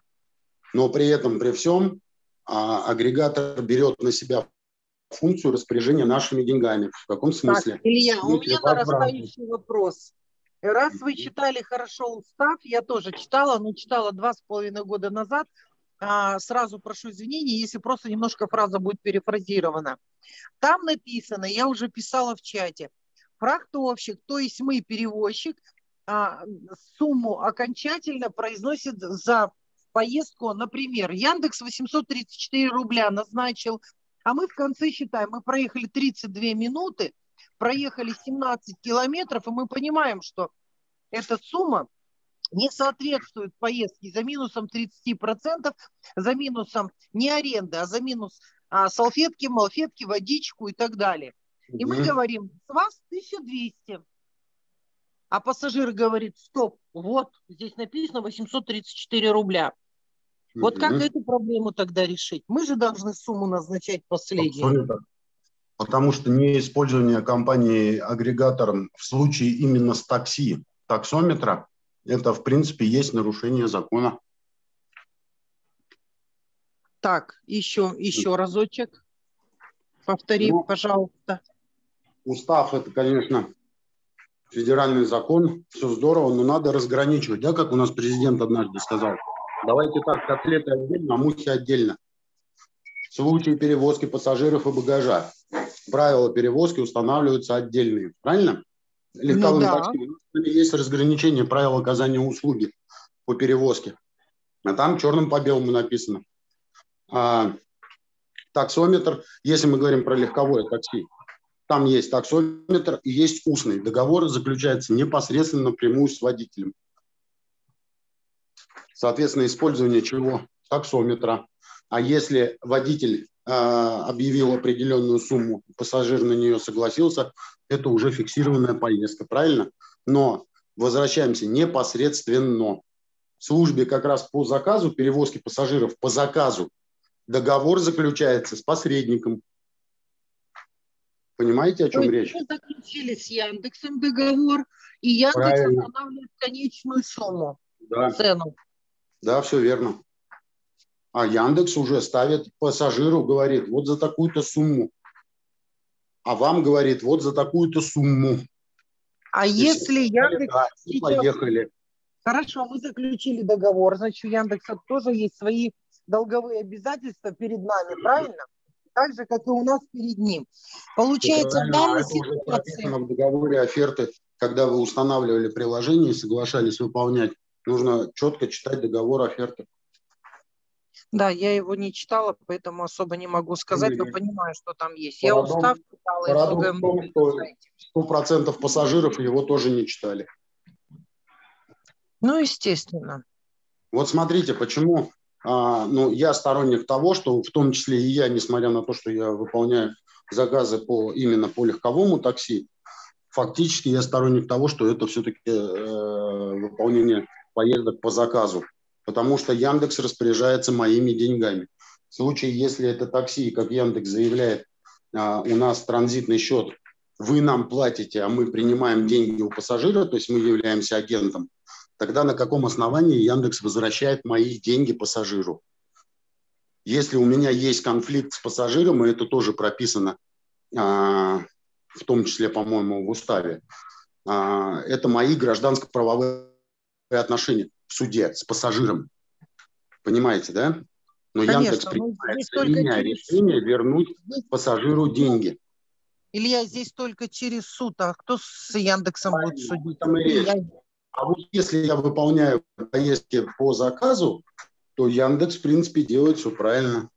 Но при этом, при всем, а, агрегатор берет на себя функцию распоряжения нашими деньгами. В каком смысле? Так, Илья, у меня нарастающий вопрос. Раз вы читали хорошо устав, я тоже читала, но читала два с половиной года назад. А, сразу прошу извинения, если просто немножко фраза будет перефразирована. Там написано, я уже писала в чате, фрахтовщик, то есть мы, перевозчик, а, сумму окончательно произносит за поездку, например, Яндекс 834 рубля назначил, а мы в конце считаем, мы проехали 32 минуты, проехали 17 километров, и мы понимаем, что эта сумма не соответствует поездке за минусом 30%, за минусом не аренды, а за минус а, салфетки, малфетки, водичку и так далее. И мы говорим, с вас 1200. А пассажир говорит, стоп, вот здесь написано 834 рубля. Вот как эту проблему тогда решить? Мы же должны сумму назначать последнюю. Абсолютно потому что не использование компании агрегатором в случае именно с такси, таксометра, это, в принципе, есть нарушение закона. Так, еще, еще разочек. Повтори, ну, пожалуйста. Устав – это, конечно, федеральный закон, все здорово, но надо разграничивать, да, как у нас президент однажды сказал. Давайте так, котлеты отдельно, а мухи отдельно. В случае перевозки пассажиров и багажа правила перевозки устанавливаются отдельные, правильно? Легковым ну, да. такси есть разграничение правил оказания услуги по перевозке. А там черным по белому написано. А, таксометр, если мы говорим про легковое такси, там есть таксометр и есть устный. Договор заключается непосредственно напрямую с водителем. Соответственно, использование чего? Таксометра. А если водитель объявил определенную сумму, пассажир на нее согласился, это уже фиксированная поездка, правильно? Но возвращаемся непосредственно. В службе как раз по заказу, перевозки пассажиров по заказу, договор заключается с посредником. Понимаете, о чем То речь? Мы заключили с Яндексом договор, и Яндекс Правильно. устанавливает конечную сумму, Да. цену. Да, все верно. А Яндекс уже ставит пассажиру, говорит, вот за такую-то сумму. А вам говорит, вот за такую-то сумму. А если Яндекс Да, и поехали. Хорошо, мы заключили договор, значит, у Яндекса тоже есть свои долговые обязательства перед нами, правильно? Так же, как и у нас перед ним. Получается, в а данной ситуации... в договоре оферты, когда вы устанавливали приложение и соглашались выполнять. Нужно четко читать договор оферты. Да, я его не читала, поэтому особо не могу сказать, но понимаю, что там есть. Я Парадокс- устав читала и Парадокс многое в том, что 100% пассажиров его тоже не читали. Ну, естественно. Вот смотрите, почему а, ну, я сторонник того, что в том числе и я, несмотря на то, что я выполняю заказы по, именно по легковому такси, фактически я сторонник того, что это все-таки э, выполнение поездок по заказу, потому что Яндекс распоряжается моими деньгами. В случае, если это такси, как Яндекс заявляет, а, у нас транзитный счет, вы нам платите, а мы принимаем деньги у пассажира, то есть мы являемся агентом, тогда на каком основании Яндекс возвращает мои деньги пассажиру? Если у меня есть конфликт с пассажиром, и это тоже прописано, а, в том числе, по-моему, в уставе, а, это мои гражданско-правовые отношения в суде с пассажиром. Понимаете, да? Но Конечно, Яндекс принимает только меня через решение вернуть пассажиру деньги. Илья, здесь только через суд, а кто с Яндексом будет судить? и речь. А вот если я выполняю поездки по заказу, то Яндекс, в принципе, делает все правильно.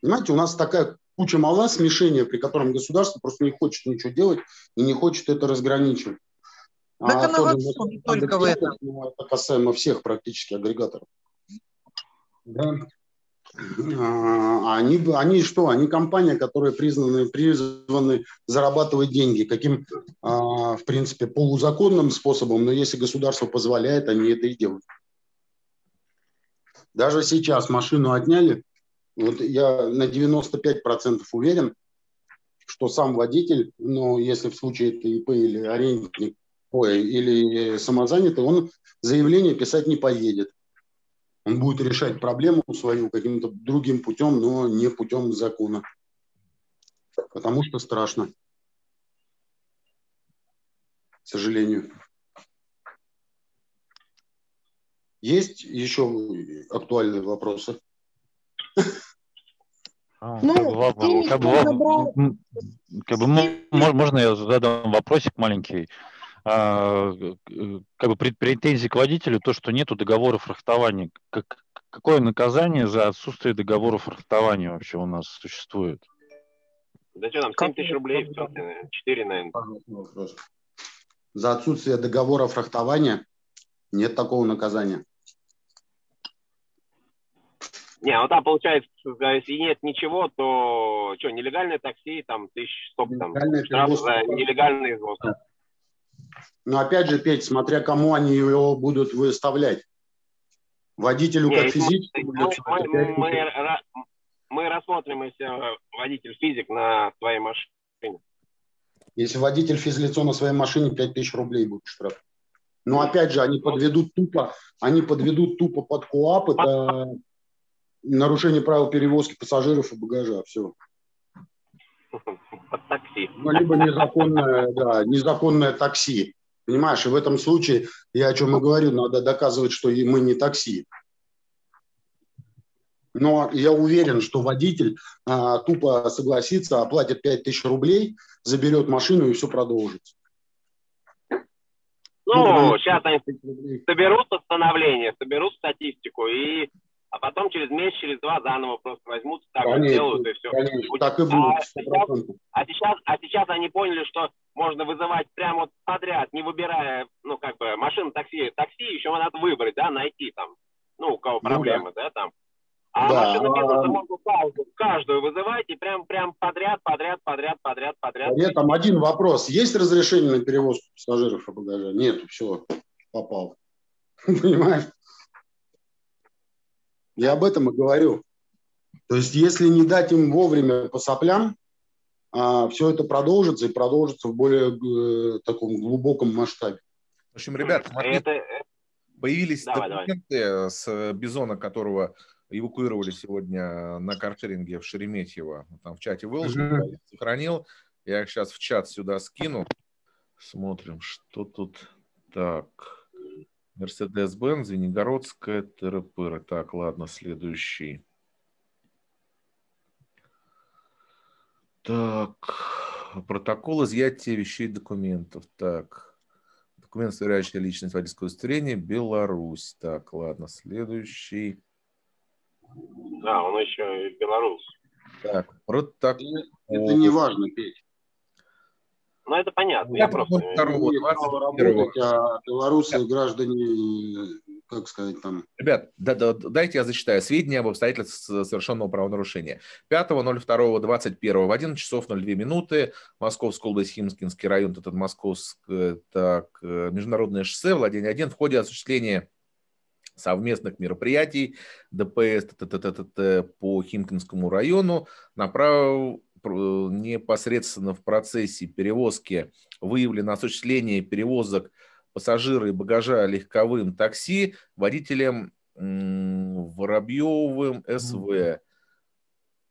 Понимаете, у нас такая куча мала смешения, при котором государство просто не хочет ничего делать и не хочет это разграничивать. Так А оно во тоже всем, не только в этом. Это касаемо всех практически агрегаторов. Да. А Они, они что? Они компания, которая признаны, призваны зарабатывать деньги. Каким, а, в принципе, полузаконным способом, но если государство позволяет, они это и делают. Даже сейчас машину отняли. Вот я на 95% уверен, что сам водитель, ну, если в случае это ИП или арендник, ой, или самозанятый, он заявление писать не поедет. Он будет решать проблему свою каким-то другим путем, но не путем закона. Потому что страшно. К сожалению. Есть еще актуальные вопросы? Ну, как бы, как бы, можно я задам вопросик маленький? А, э, как бы претензии к водителю то, что нету договора фрахтования. Как- какое наказание за отсутствие договора фрахтования вообще у нас существует? Да что там, 7 тысяч рублей, 4, наверное. Вопрос. За отсутствие договора фрахтования нет такого наказания. Не, ну там получается, если нет ничего, то что, нелегальное такси, там тысяч, сколько там, штраф за нелегальный извоз. Но опять же, Петь, смотря кому они его будут выставлять. Водителю как если физическому мы, лицу, мы- мы ра- мы рассмотрим, если водитель физик на своей машине. Если водитель физлицо на своей машине, 5000 рублей будет штраф. Но опять же, они подведут тупо, они подведут тупо под КУАП, это нарушение правил перевозки пассажиров и багажа, все. [laughs] Под такси. Ну, либо незаконное, да, незаконное такси. Понимаешь, и в этом случае, я о чем и говорю, надо доказывать, что и мы не такси. Но я уверен, что водитель а, тупо согласится, оплатит 5000 рублей, заберет машину и все продолжится. Ну, сейчас они соберут постановление, соберут статистику, и, а потом через месяц, через два заново просто возьмут, так Конечно, делают, и все. конечно, так и будет, А 100%. сейчас, а, сейчас, а сейчас они поняли, что можно вызывать прямо вот подряд, не выбирая, ну, как бы, машину, такси, такси еще надо выбрать, да, найти там, ну, у кого Ну проблемы, да, там. А Да. машину бизнеса можно каждую, каждую вызывать и прям, прям подряд, подряд, подряд, подряд, подряд. Нет, там один вопрос. Есть разрешение на перевозку пассажиров и багажа? Нет, все, попал. [laughs] Понимаешь? Я об этом и говорю. То есть, если не дать им вовремя по соплям, все это продолжится и продолжится в более э, таком глубоком масштабе. В общем, ребят, смотрите, Это, э, появились Давай, давай. документы с Бизона, которого эвакуировали сегодня на каршеринге в Шереметьево. Там в чате выложил, Мгм. я сохранил. Я их сейчас в чат сюда скину. Смотрим, что тут. Так. Мерседес-Бенц, Звенигородская, ТРПР. Так, ладно, следующий. Так, протокол изъятия вещей и документов. Так, документ, сверяющий личность водительского удостоверения, Беларусь. Так, ладно, следующий. да, он еще и белорус. Так, протокол. Это не важно, Петь. Ну, это понятно. Я Я просто... думаю, второго, Имеют право 21-го. работать, а белорусы граждане, как сказать, там, Ребят, да, да, дайте я зачитаю. Сведения об обстоятельствах совершенного правонарушения. 5.02.21 в 11 часов 02 минуты Московская область, Химкинский район, этот Московское, так, э, международное шоссе, владение 1, в ходе осуществления совместных мероприятий ДПС т-т-т-т-т, по Химкинскому району направил пр- непосредственно в процессе перевозки выявлено осуществление перевозок пассажира и багажа легковым такси водителем Воробьевым СВ.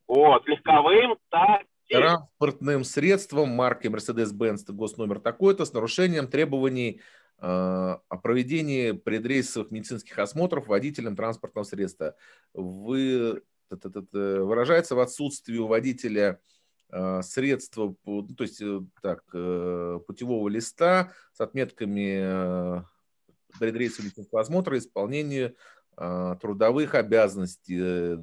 Вот, легковым, так, Транспортным средством марки Mercedes-Benz госномер такой-то с нарушением требований э, о проведении предрейсовых медицинских осмотров водителем транспортного средства. Вы, выражается в отсутствии у водителя э, средства, по- ну, то есть э, так, э, путевого листа с отметками э, предрейсового медицинского осмотра, исполнению э, трудовых обязанностей, э,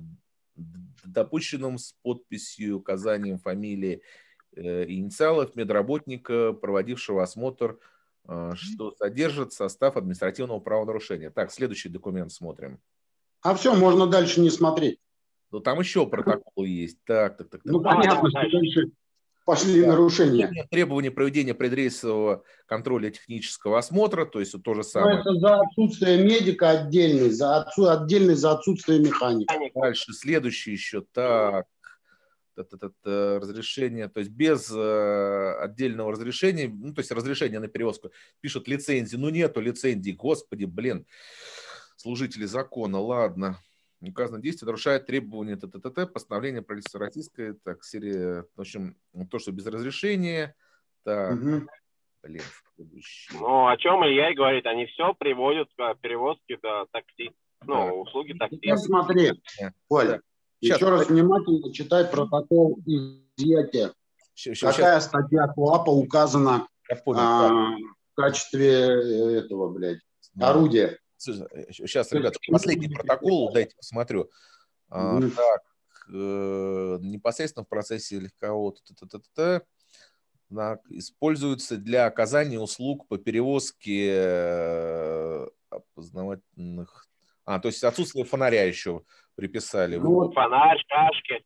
допущенным с подписью, указанием фамилии э, и инициалов медработника, проводившего осмотр, э, что содержит состав административного правонарушения. Так, следующий документ смотрим. А все, можно дальше не смотреть. Ну, там еще протокол есть. Так, так, так. так. Ну, понятно, что дальше пошли Да. нарушения. Требования- проведения предрейсового контроля технического осмотра, то есть то же Ну, самое. это за отсутствие медика отдельный, за отсу, отдельный за отсутствие механика. Дальше, следующий еще. Так, та-та-та-та, разрешение, то есть без э, отдельного разрешения, ну, то есть разрешение на перевозку, пишут лицензии, ну, нету лицензии, господи, блин, служители закона, ладно. Указано действие нарушает требования т.т.т. постановления правительства российской, так, серия, в общем, то, что без разрешения, так, Мгм. блин. Ну, о чем Илья и говорит, они все приводят к перевозке до такси, ну, услуги такси. Теперь смотри, Коля, Щас. еще раз внимательно читай протокол изъятия. Щ- Какая статья КОАПа указана понял, а, в качестве э, этого, блядь, орудия? Сейчас, ребят, последний протокол, дайте посмотрю. А, так, э, непосредственно в процессе легкового используются для оказания услуг по перевозке э, опознавательных... А, то есть отсутствие фонаря еще приписали. Ну, вот, Фонарь, шашки.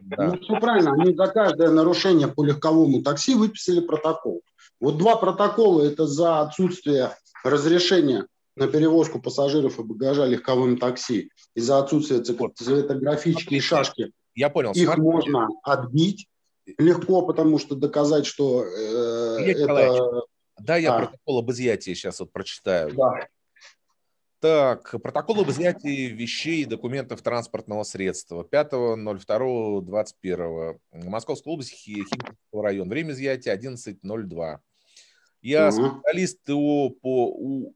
Да. ну, все правильно, они за каждое нарушение по легковому такси выписали протокол. Вот два протокола – это за отсутствие разрешения на перевозку пассажиров и багажа легковым такси и за отсутствие цве- цветографички и шашки. Я понял. Их смотри. можно отбить легко, потому что доказать, что э, Илья это... Да, я А. протокол об изъятии сейчас вот прочитаю. Да. Так, протокол об изъятии вещей и документов транспортного средства 5.02.21. Московская область, Хи- Химкинский район. Время изъятия 11.02. Я Мгм. специалист ТО по У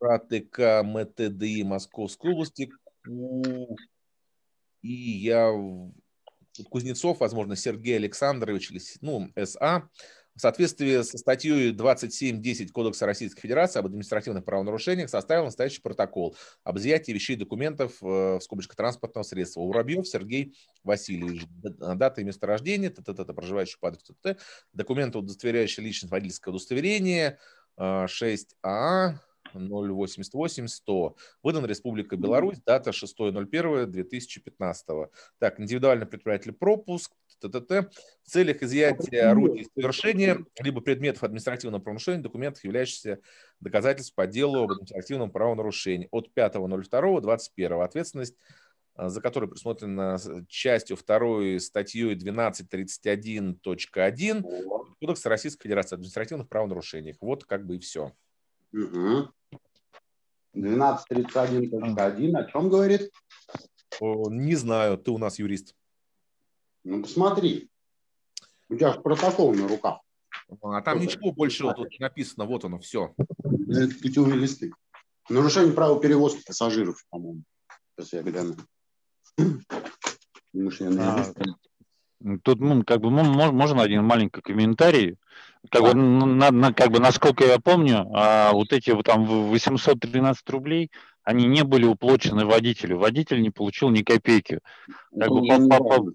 РАТК МТДИ Московской области. Ку- И я Кузнецов, возможно, Сергей Александрович, или ну, СА, в соответствии со статьей 27.10 Кодекса Российской Федерации об административных правонарушениях составил настоящий протокол об изъятии вещей и документов э, в скобочках транспортного средства. Воробьев Сергей Васильевич. Д- Дата и место рождения, т, т, т, т, проживающий по адресу, документы, удостоверяющие личность, водительское удостоверение, э, 6А, 088 100. Выдан Республика Беларусь, дата 6.01.2015. Так, индивидуальный предприниматель пропуск, т.т.т. В целях изъятия орудий совершения либо предметов административного правонарушения, документов, являющихся доказательств по делу об административном правонарушении от 5.02.21. Ответственность а, за которую предусмотрена частью 2 статьей 1231.1 Кодекса Российской Федерации административных правонарушений. Вот как бы и все. Угу. 1231.1 о чем говорит? Не знаю, ты у нас юрист. Ну, посмотри. У тебя же протокол на руках. А там Что ничего больше вот, вот написано, вот оно, все. Это путевые листы. Нарушение права перевозки пассажиров, по-моему. Сейчас я гляну. [clears throat] А, тут, ну, как бы, можно один маленький комментарий. Как, бы, на, на, как бы, насколько я помню, а, вот эти там 813 рублей, они не были уплочены водителю. Водитель не получил ни копейки. Как бы, по, по, по,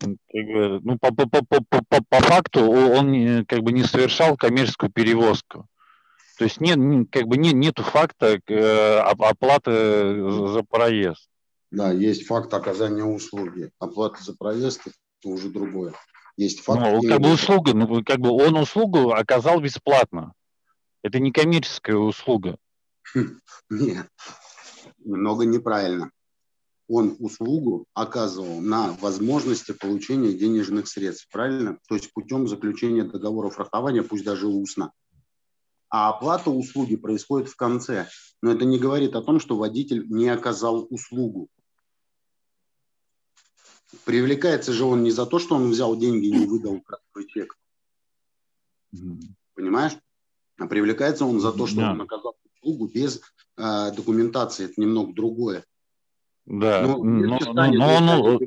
как бы, ну, по, по, по, по, по, по факту он как бы не совершал коммерческую перевозку. То есть нет, как бы нет, нету факта э, оплаты за проезд. Да, есть факт оказания услуги. Оплата за проезд – это уже другое. Есть факт. Ну, как бы услуга, ну, как бы он услугу оказал бесплатно. Это не коммерческая услуга. Нет, немного неправильно. Он услугу оказывал на возможности получения денежных средств, правильно? То есть путем заключения договора фрахтования, пусть даже устно. А оплата услуги происходит в конце. Но это не говорит о том, что водитель не оказал услугу. Привлекается же он не за то, что он взял деньги и не выдал красный чек. Понимаешь? А привлекается он за то, что да. он оказал услугу без э, документации. Это немного другое. Да. Но, но, но, но, но...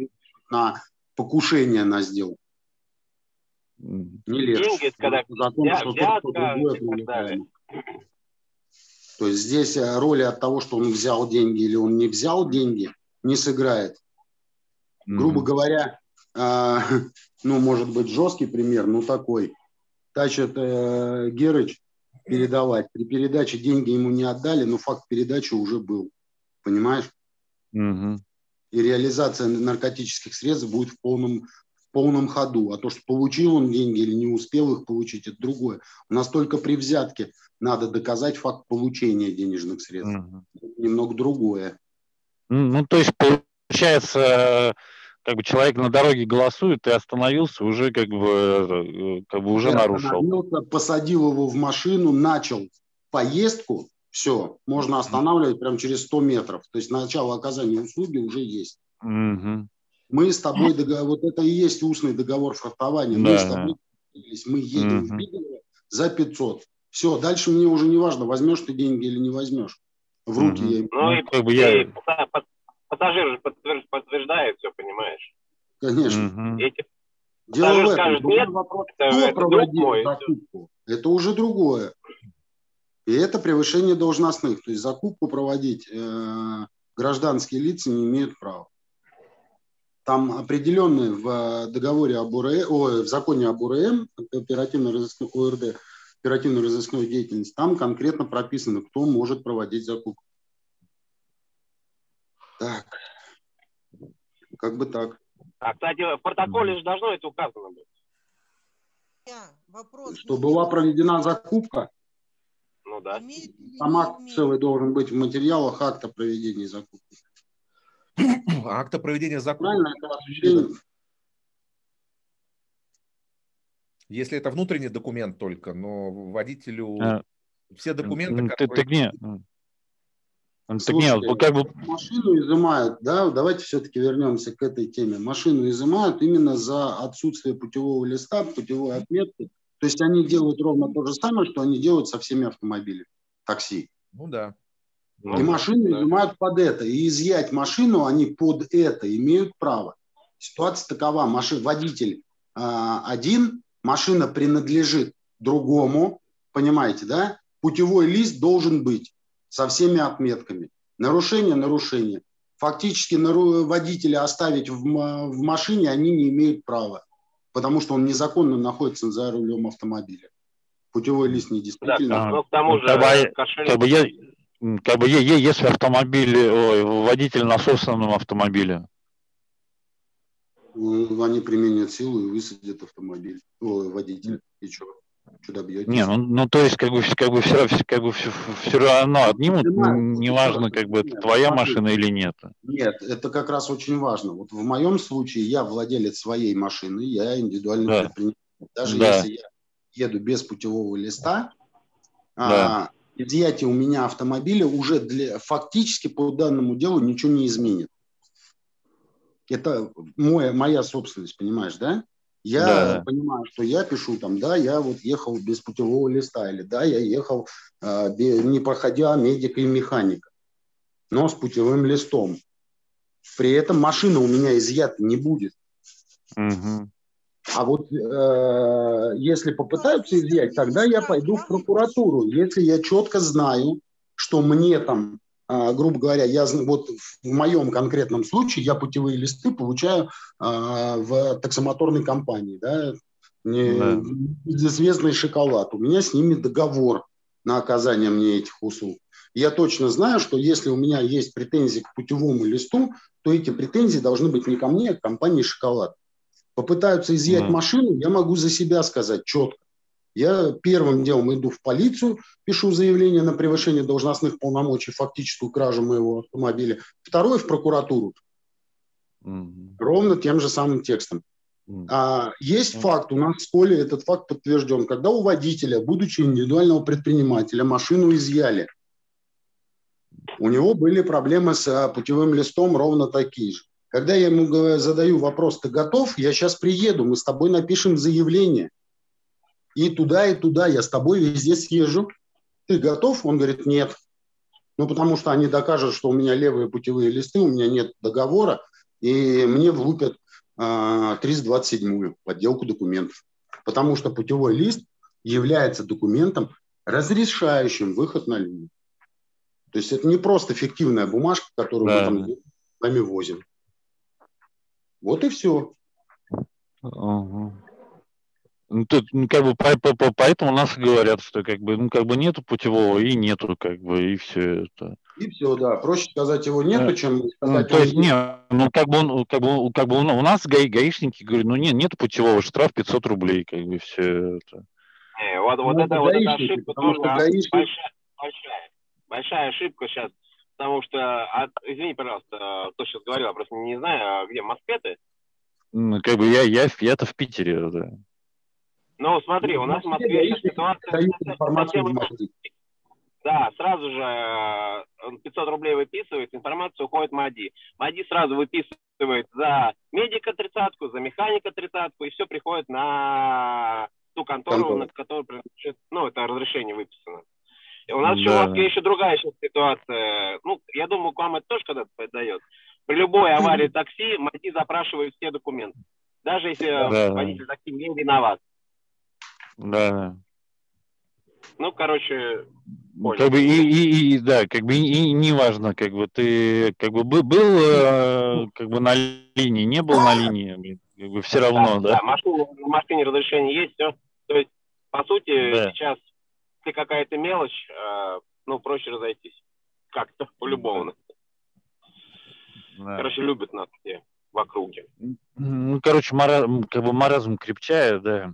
на покушение на сделку. Не легче. Деньги, когда Закон, взя, что взятка другое То есть здесь э, роли от того, что он взял деньги или он не взял деньги, не сыграет. Грубо говоря, э, [laughs] ну, может быть, жесткий пример, но такой. Тачит э, Герыч передавать. При передаче деньги ему не отдали, но факт передачи уже был. Понимаешь? mm И реализация наркотических средств будет в полном, в полном ходу. А то, что получил он деньги или не успел их получить, это другое. У нас только при взятке надо доказать факт получения денежных средств. mm Немного другое. Ну, то есть, получается, как бы человек на дороге голосует, и остановился, уже как бы, э, как бы уже Я нарушил. Посадил его в машину, начал поездку, все, можно останавливать прямо через 100 метров. То есть начало оказания услуги уже есть. Угу. Мы с тобой, договор, вот это и есть устный договор фрахтования. Да. Мы с тобой мы едем угу. в Бигово за 500. Все, дальше мне уже не важно, возьмешь ты деньги или не возьмешь. В руки угу. я Ну и, как бы я... Пассажир же подтверждает все, понимаешь? Конечно. Угу. Эти Дело в этом. Скажет, нет, вопрос, это, кто это проводил мой, закупку. Это уже другое. И это превышение должностных. То есть закупку проводить э, гражданские лица не имеют права. Там определенные в договоре об УРМ, о, в законе об УРМ, оперативно-розыскной ОРД, оперативно-розыскной деятельности, там конкретно прописано, кто может проводить закупку. Так. Как бы так. А, кстати, в протоколе же должно это указано быть. Вопрос. Что была проведена закупка? Ну да. Там акт целый должен быть в материалах акта проведения закупки. [coughs] Акта проведения закупки. Правильно, это осуществление. Если это внутренний документ только, но водителю а, все документы, которые... Ты, ты, не, Слушайте, нет, как бы... машину изымают, да, давайте все-таки вернемся к этой теме. Машину изымают именно за отсутствие путевого листа, путевой отметки. То есть они делают ровно то же самое, что они делают со всеми автомобилями, такси. Ну да. И ну, машину да. изымают под это. И изъять машину они под это имеют право. Ситуация такова. Машин, водитель э, один, машина принадлежит другому, понимаете, да? Путевой лист должен быть со всеми отметками. Нарушение – нарушение. Фактически водителя оставить в, в машине они не имеют права, потому что он незаконно находится за рулем автомобиля. путевой лист недействительный. Да, ну, к тому же, как бы, кошелек... как бы, я, как бы если автомобиль, ой, водитель на собственном автомобиле. Они применят силу и высадят автомобиль, ой, водитель. И что? Что добьетесь? Не, ну, ну то есть как бы, как бы, все, как бы все, все равно отнимут, неважно, как бы это твоя машина или нет. Нет, это как раз очень важно. Вот в моем случае я владелец своей машины, я индивидуальный да. предприниматель. Даже да. если я еду без путевого листа, да. а, изъятие у меня автомобиля уже для, фактически по данному делу ничего не изменит. Это моя, моя собственность, понимаешь, да? Я да. понимаю, что я пишу там, да, я вот ехал без путевого листа, или да, я ехал э, не проходя медика и механика, но с путевым листом. При этом машина у меня изъята не будет. Угу. А вот э, если попытаются изъять, тогда я пойду в прокуратуру. Если я четко знаю, что мне там, грубо говоря, я вот в моем конкретном случае я путевые листы получаю э, в таксомоторной компании, да, да. известный шоколад. У меня с ними договор на оказание мне этих услуг. Я точно знаю, что если у меня есть претензии к путевому листу, то эти претензии должны быть не ко мне, а к компании «Шоколад» попытаются изъять mm. машину, я могу за себя сказать четко. Я первым делом иду в полицию, пишу заявление на превышение должностных полномочий, фактическую кражу моего автомобиля. Второе в прокуратуру. Mm. Ровно тем же самым текстом. Mm. А, есть mm. факт, у нас в школе этот факт подтвержден, когда у водителя, будучи индивидуального предпринимателя, машину изъяли. У него были проблемы с а, путевым листом ровно такие же. Когда я ему задаю вопрос, ты готов? Я сейчас приеду, мы с тобой напишем заявление. И туда, и туда, я с тобой везде съезжу. Ты готов? Он говорит, нет. Ну, потому что они докажут, что у меня левые путевые листы, у меня нет договора, и мне влупят э, а, 327-ю подделку документов. Потому что путевой лист является документом, разрешающим выход на линию. То есть это не просто фиктивная бумажка, которую да. мы там сами возим. Вот и все. Ага. Ну, тут, ну, как бы, по, по, по, поэтому нас говорят, что как бы, ну, как бы нету путевого и нету, как бы, и все это. И все, да. Проще сказать его нету, чем сказать. Ну, то есть, не, ну, как бы, он, как бы, как бы у нас гаи, гаишники говорят, ну, нет, нету путевого, штраф 500 рублей, как бы, все это. Не, вот, вот ну, это, вот эта ошибка тоже гаишник... большая, большая, большая ошибка сейчас потому что, от, извини, пожалуйста, кто сейчас говорил, я просто не знаю, а где, в Москве ты? Ну, как бы я, я, я-то в Питере, да. Ну, смотри, у нас в Москве ситуация. Да, сразу же 500 рублей выписывает, информация уходит МАДИ. МАДИ сразу выписывает за медика тридцатку, за механика тридцатку, и все приходит на ту контору, Контор. на которую ну, это разрешение выписано. У нас да. еще в Москве еще другая сейчас ситуация. Ну, я думаю, к вам это тоже когда-то подойдет. При любой аварии такси МАДИ запрашивают все документы. Даже если да, водитель такси не виноват. Да. Ну, короче, понял. Как бы и, и, и да, как бы и, и не важно, как бы ты как бы был, был э, как бы на линии, не был на линии, как бы все равно, да. Да, да машина, на машине разрешение есть, все. То есть, по сути, да. сейчас если какая-то мелочь, э, ну, проще разойтись. Как-то [laughs] по-любому. Да. Короче, любят нас все в округе. Ну, короче, маразм, как бы маразм крепчает, да.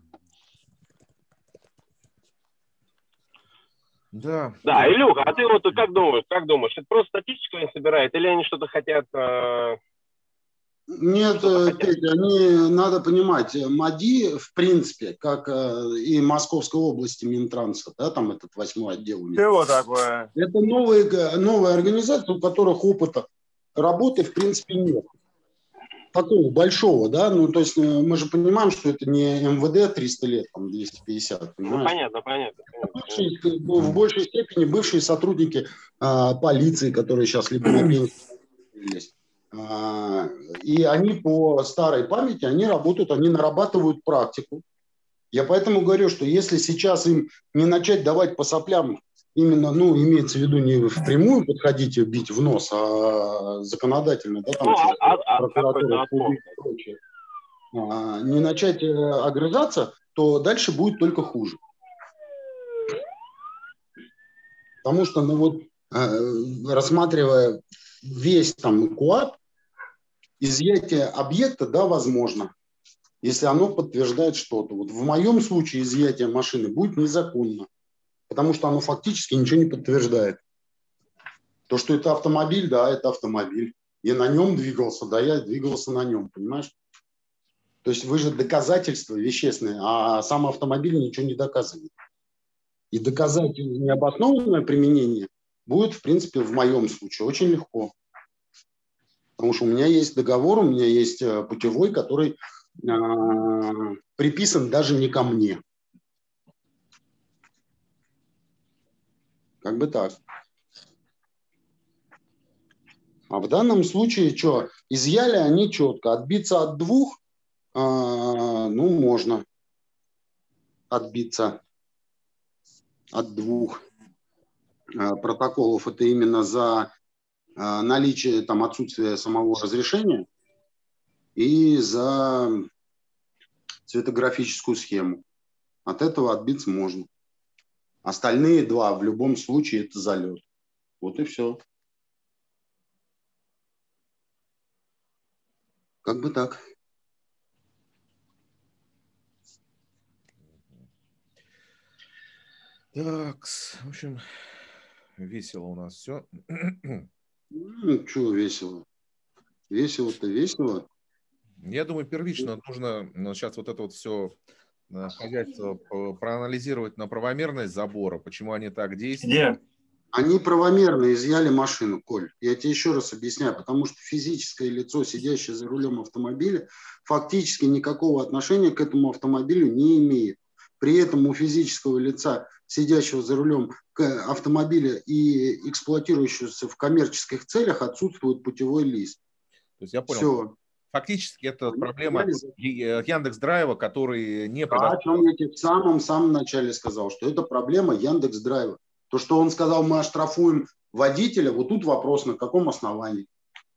Да. Да, Илюха, а ты вот как думаешь, как думаешь, это просто статистику они собирают, или они что-то хотят э, нет, э, Петя, они, надо понимать, э, МАДИ, в принципе, как э, и Московской области Минтранса, да, там этот восьмой отдел у них. Чего такое? Это новые, новая организация, у которых опыта работы, в принципе, нет. Такого большого, да, ну, то есть мы же понимаем, что это не МВД 300 лет, там, 250, ну, понимаешь? Ну, понятно, понятно. понятно. В большей степени бывшие сотрудники а, полиции, которые сейчас либо на пенсии есть. А, и они по старой памяти, они работают, они нарабатывают практику. Я поэтому говорю, что если сейчас им не начать давать по соплям, именно, ну, имеется в виду не впрямую подходить и бить в нос, а законодательно, да, там, ну, а, а, прокуратура, и прочее, а, не начать э, огрызаться, то дальше будет только хуже. Потому что, ну вот, рассматривая весь там КУАП, изъятие объекта, да, возможно, если оно подтверждает что-то. Вот в моем случае изъятие машины будет незаконно, потому что оно фактически ничего не подтверждает. То, что это автомобиль, да, это автомобиль. Я на нем двигался, да, я двигался на нем, понимаешь? То есть вы же доказательства вещественные, а сам автомобиль ничего не доказывает. И доказать необоснованное применение будет, в принципе, в моем случае очень легко. Потому что у меня есть договор, у меня есть э, путевой, который э, приписан даже не ко мне. Как бы так. А в данном случае что? Изъяли они четко. Отбиться от двух, э, ну, можно отбиться от двух э, протоколов. Это именно за э, наличие, там, отсутствие самого разрешения и за цветографическую схему. От этого отбиться можно. Остальные два в любом случае это залет. Вот и все. Как бы так. Так, в общем, весело у нас все. Ну, что весело? Весело-то весело. Я думаю, первично нужно сейчас вот это вот все хозяйство проанализировать на правомерность забора, почему они так действуют. Где? Они правомерно изъяли машину, Коль. Я тебе еще раз объясняю, потому что физическое лицо, сидящее за рулем автомобиля, фактически никакого отношения к этому автомобилю не имеет. При этом у физического лица сидящего за рулем автомобиля и эксплуатирующегося в коммерческих целях отсутствует путевой лист. То есть я понял. Все. Фактически это проблема Яндекс Драйва, который не да, о чем я тебе в самом-самом начале сказал, что это проблема Яндекс Драйва. То, что он сказал, мы оштрафуем водителя, вот тут вопрос, на каком основании.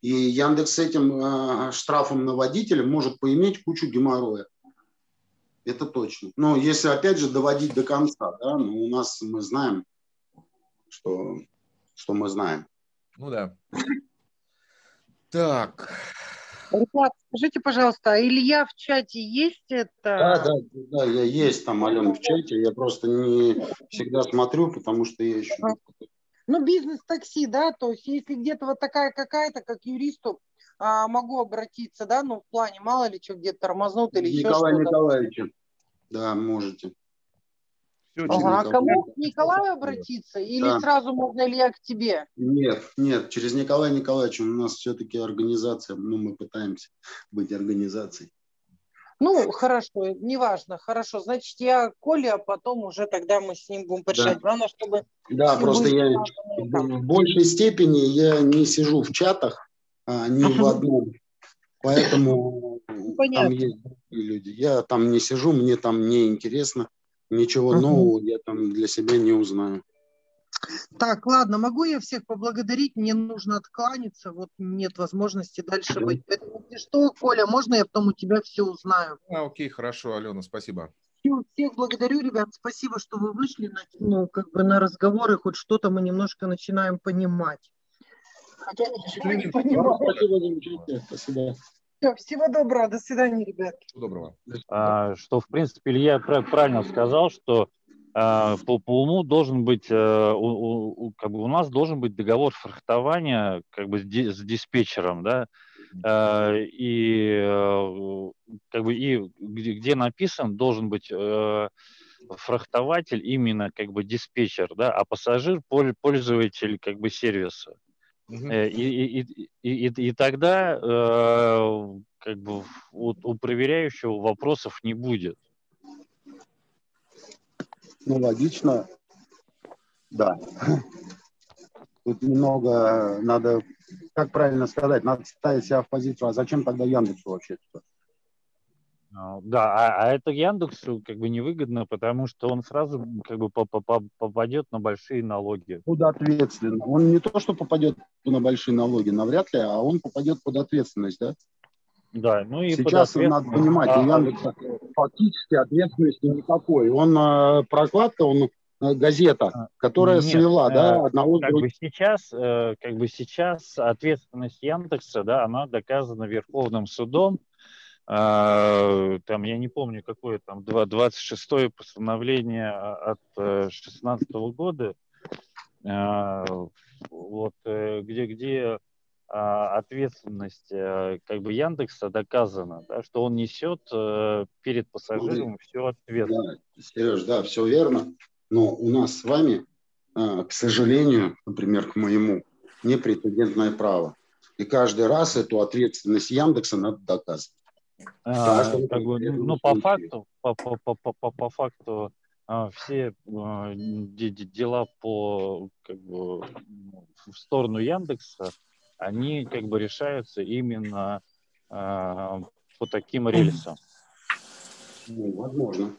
И Яндекс с этим э, штрафом на водителя может поиметь кучу геморроя. Это точно. Но если, опять же, доводить до конца, да, ну, у нас мы знаем, что, что мы знаем. Ну да. Так. Ребят, скажите, пожалуйста, а Илья в чате есть это? Да, да, да, я есть там, Алена, в чате. Я просто не всегда смотрю, потому что я еще... Ну, бизнес-такси, да, то есть если где-то вот такая какая-то, как юристу, а, могу обратиться, да, ну, в плане, мало ли что, где-то тормознут или Николай еще что-то. Николаевич, да, можете. Все, ага, а кому к Николаю обратиться? Или да. сразу можно Илья к тебе? Нет, нет, через Николая Николаевича у нас все-таки организация, ну, мы пытаемся быть организацией. Ну, хорошо, неважно, хорошо. Значит, я Коля, а потом уже тогда мы с ним будем решать. Да. Главное, чтобы... Да, просто я в большей степени я не сижу в чатах, а, ни в одном. Поэтому ну, там есть люди. Я там не сижу, мне там не интересно. Ничего uh-huh. нового я там для себя не узнаю. Так, ладно, могу я всех поблагодарить? Мне нужно откланяться, вот нет возможности дальше да. быть. Поэтому, если что, Коля, можно я потом у тебя все узнаю? А, окей, хорошо, Алена, спасибо. Все, всех благодарю, ребят, спасибо, что вы вышли на, ну, как бы на разговоры, хоть что-то мы немножко начинаем понимать. Хотя ничего не понимаю. Спасибо, спасибо. Все, всего доброго, до свидания, ребят. Всего доброго. А, что, в принципе, Илья правильно сказал, что а, по, по уму должен быть, а, у, у, как бы у нас должен быть договор фрахтования как бы с, ди, с диспетчером, да, а, и а, как бы и где, где написан должен быть а, фрахтователь именно как бы диспетчер, да, а пассажир пользователь как бы сервиса. Uh-huh. И, и, и, и, и тогда э, как бы у, у проверяющего вопросов не будет. Ну, логично, да. Тут немного надо, как правильно сказать, надо ставить себя в позицию, а зачем тогда Яндексу вообще -то? А, да, а, а это Яндексу как бы невыгодно, потому что он сразу как бы попадет на большие налоги. Под ответственность. Он не то, что попадет на большие налоги, навряд ли, а он попадет под ответственность, да? Да, ну и Сейчас надо понимать, а, у Яндекса фактически ответственности никакой. Он э, прокладка, он газета, которая Нет, свела, да, э, одного с как бы сейчас, э, как бы сейчас ответственность Яндекса, да, она доказана Верховным судом. А, Там, я не помню, какое там, два- 26-е постановление а, от 16 года, а, вот, э, где, где ответственность э, как бы Яндекса доказана, да, что он несет э, перед пассажиром всю ответственность. Да, Сереж, да, все верно. Но у нас с вами, к сожалению, например, к моему, непрецедентное право. И каждый раз эту ответственность Яндекса надо доказывать. А, как бы, конкретному ну, по факту, по, по, по, по, по- факту а, все а, де- де- дела по как бы ну, в сторону Яндекса, они как бы решаются именно а, по таким рельсам. Ну, возможно.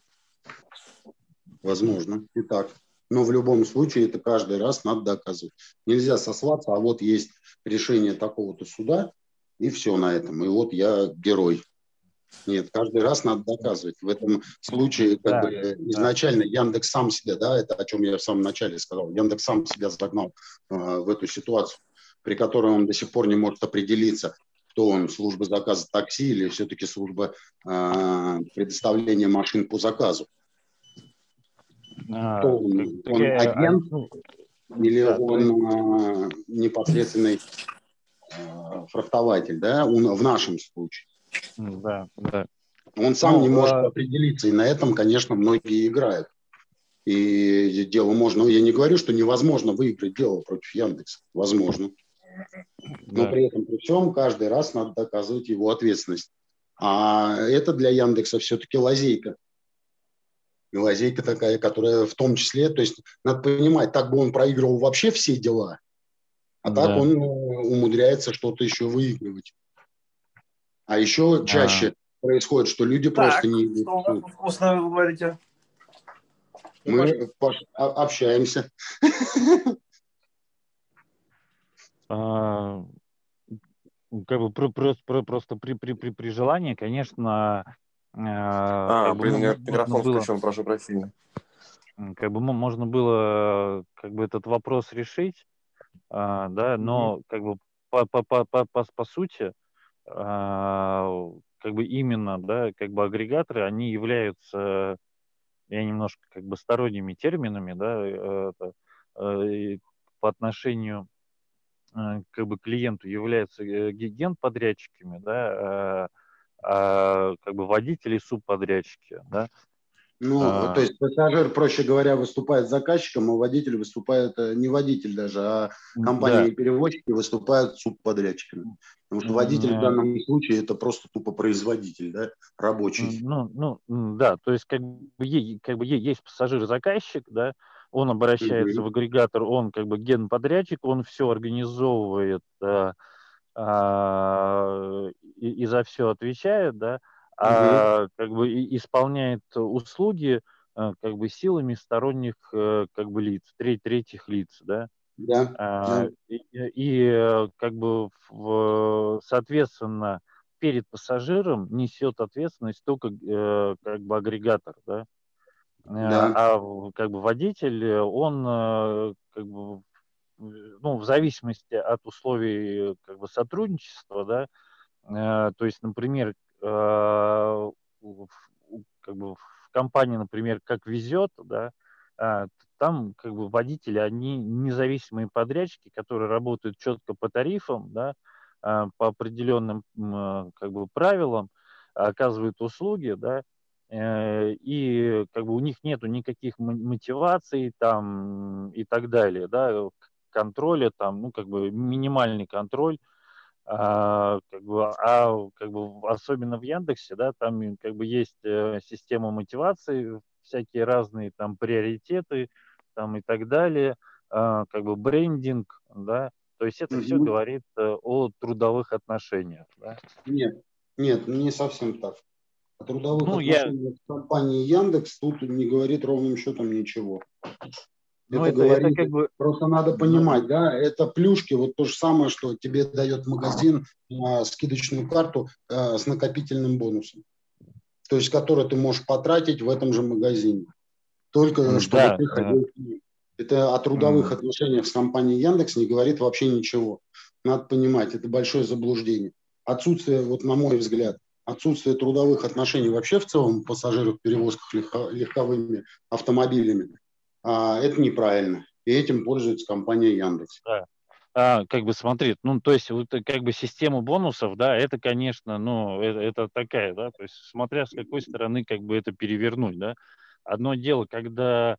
Возможно. И так. Но в любом случае это каждый раз надо доказывать. Нельзя сослаться, а вот есть решение такого-то суда, и все на этом. И вот я герой. Нет, каждый раз надо доказывать. В этом случае как Да, бы да. изначально Яндекс сам себя, да, это о чем я в самом начале сказал, Яндекс сам себя загнал э, в эту ситуацию, при которой он до сих пор не может определиться, кто он, служба заказа такси или все-таки служба э, предоставления машин по заказу. А, Кто он, как- он такая, а, агент ну, или да, он э, непосредственный э, фрахтователь, да, он, в нашем случае. Да, да. Он сам Ну, не может а- определиться, и на этом, конечно, многие играют. И дело можно, я не говорю, что невозможно выиграть дело против Яндекса, возможно. Но Да. при этом, при всем, каждый раз надо доказывать его ответственность. А это для Яндекса все-таки лазейка. И лазейка такая, которая в том числе, то есть надо понимать, так бы он проигрывал вообще все дела, а так Да. он э, умудряется что-то еще выигрывать. А еще чаще происходит, что люди просто не что у тут вкусное вы говорите? Мы Паш, а- общаемся. А, как бы про- про- про- просто при, при, при, при желании, конечно, А, как бы, блин, у меня можно микрофон было- включен, прошу прощения. Как бы мо- можно было как бы этот вопрос решить, а, да, но как бы по, по, по, по, по, по сути, а, как бы именно, да, как бы агрегаторы, они являются, я немножко как бы сторонними терминами, да, э, это, э, по отношению э, как бы клиенту являются э, ге- генподрядчиками, да, э, а как бы водители субподрядчики, да. Ну, А, то есть пассажир, проще говоря, выступает заказчиком, а водитель выступает, э, не водитель даже, а М, компании да. выступают субподрядчиками. Потому что водитель в данном случае это просто тупо производитель, да, рабочий. Ну, ну, да, то есть как бы, как бы есть пассажир-заказчик, да, он обращается в агрегатор, он как бы генподрядчик, он все организовывает а, а, и, и за все отвечает, да, а как бы исполняет услуги а, как бы силами сторонних э, как бы лиц, треть, третьих лиц, да. Да, А, да. И, и, э, как бы в- соответственно перед пассажиром несет ответственность только э, как бы агрегатор, да. Да. А как бы водитель, он как бы ну, в зависимости от условий как бы сотрудничества, да, то есть, например, в- как бы в компании, например, как везет, да, а, там как бы водители, они независимые подрядчики, которые работают четко по тарифам, да, а, по определенным а, как бы правилам, оказывают услуги, да, э, и как бы у них нету никаких мо- мотиваций там и так далее, да, контроля там, ну как бы минимальный контроль, а, как бы, а как бы особенно в Яндексе, да, там как бы есть э, система мотивации, всякие разные там приоритеты, там и так далее, а, как бы брендинг, да, то есть это все говорит э, о трудовых отношениях, да. Нет, нет, не совсем так. О трудовых Ну, я- отношениях с компанией Яндекс тут не говорит ровным счетом ничего. Ну, это, это- это говорит, как бы- просто надо понимать, да, это плюшки, вот то же самое, что тебе дает магазин а, скидочную карту а, с накопительным бонусом, то есть который ты можешь потратить в этом же магазине. Только чтобы да, ты ходил ним. Это о трудовых mm. отношениях с компанией Яндекс не говорит вообще ничего. Надо понимать, это большое заблуждение. Отсутствие, вот на мой взгляд, отсутствие трудовых отношений вообще в целом пассажиров в перевозках легко, легковыми автомобилями, а, это неправильно. И этим пользуется компания Яндекс. Да. А, как бы смотри, ну, то есть, вот, как бы система бонусов, да, это, конечно, ну, это, это такая, да, то есть, смотря с какой стороны, как бы это перевернуть, да. Одно дело, когда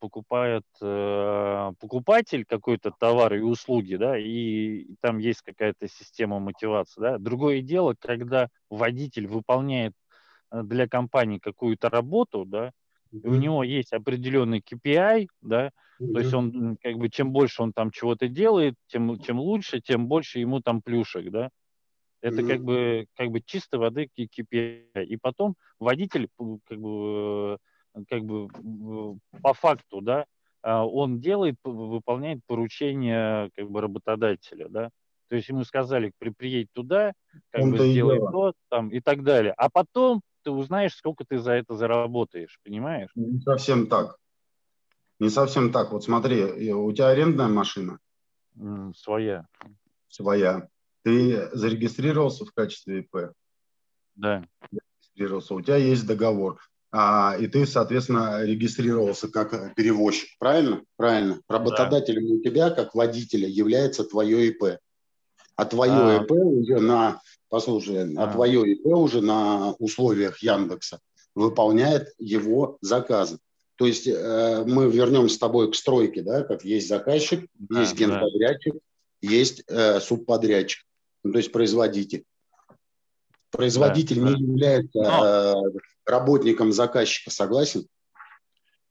покупает э, покупатель какой-то товар и услуги, да, и там есть какая-то система мотивации, да. Другое дело, когда водитель выполняет э, для компании какую-то работу, да, mm-hmm. у него есть определенный KPI, да, mm-hmm. то есть он как бы чем больше он там чего-то делает, тем чем лучше, тем больше ему там плюшек, да. Это mm-hmm. как бы как бы чистой воды KPI. И потом водитель как бы как бы по факту, да, а, он делает, выполняет поручение как бы работодателя, да. То есть ему сказали, при, приедь туда, как он бы сделай то, там и так далее. А потом ты узнаешь, сколько ты за это заработаешь, понимаешь? Не совсем так. Не совсем так. Вот смотри, у тебя арендная машина? Своя. Своя. Ты зарегистрировался в качестве ИП? Да. Зарегистрировался. У тебя есть договор а, и ты, соответственно, регистрировался как перевозчик. Правильно? Правильно. Работодателем да. у тебя, как водителя, является твое ИП. А твое а. ИП уже на, послушай, а. а твое ИП уже на условиях Яндекса выполняет его заказы. То есть э, мы вернемся с тобой к стройке, да, как есть заказчик, да, есть генподрядчик, да. есть э, субподрядчик, ну, то есть производитель. Производитель да, не да. является э, работником заказчика, согласен?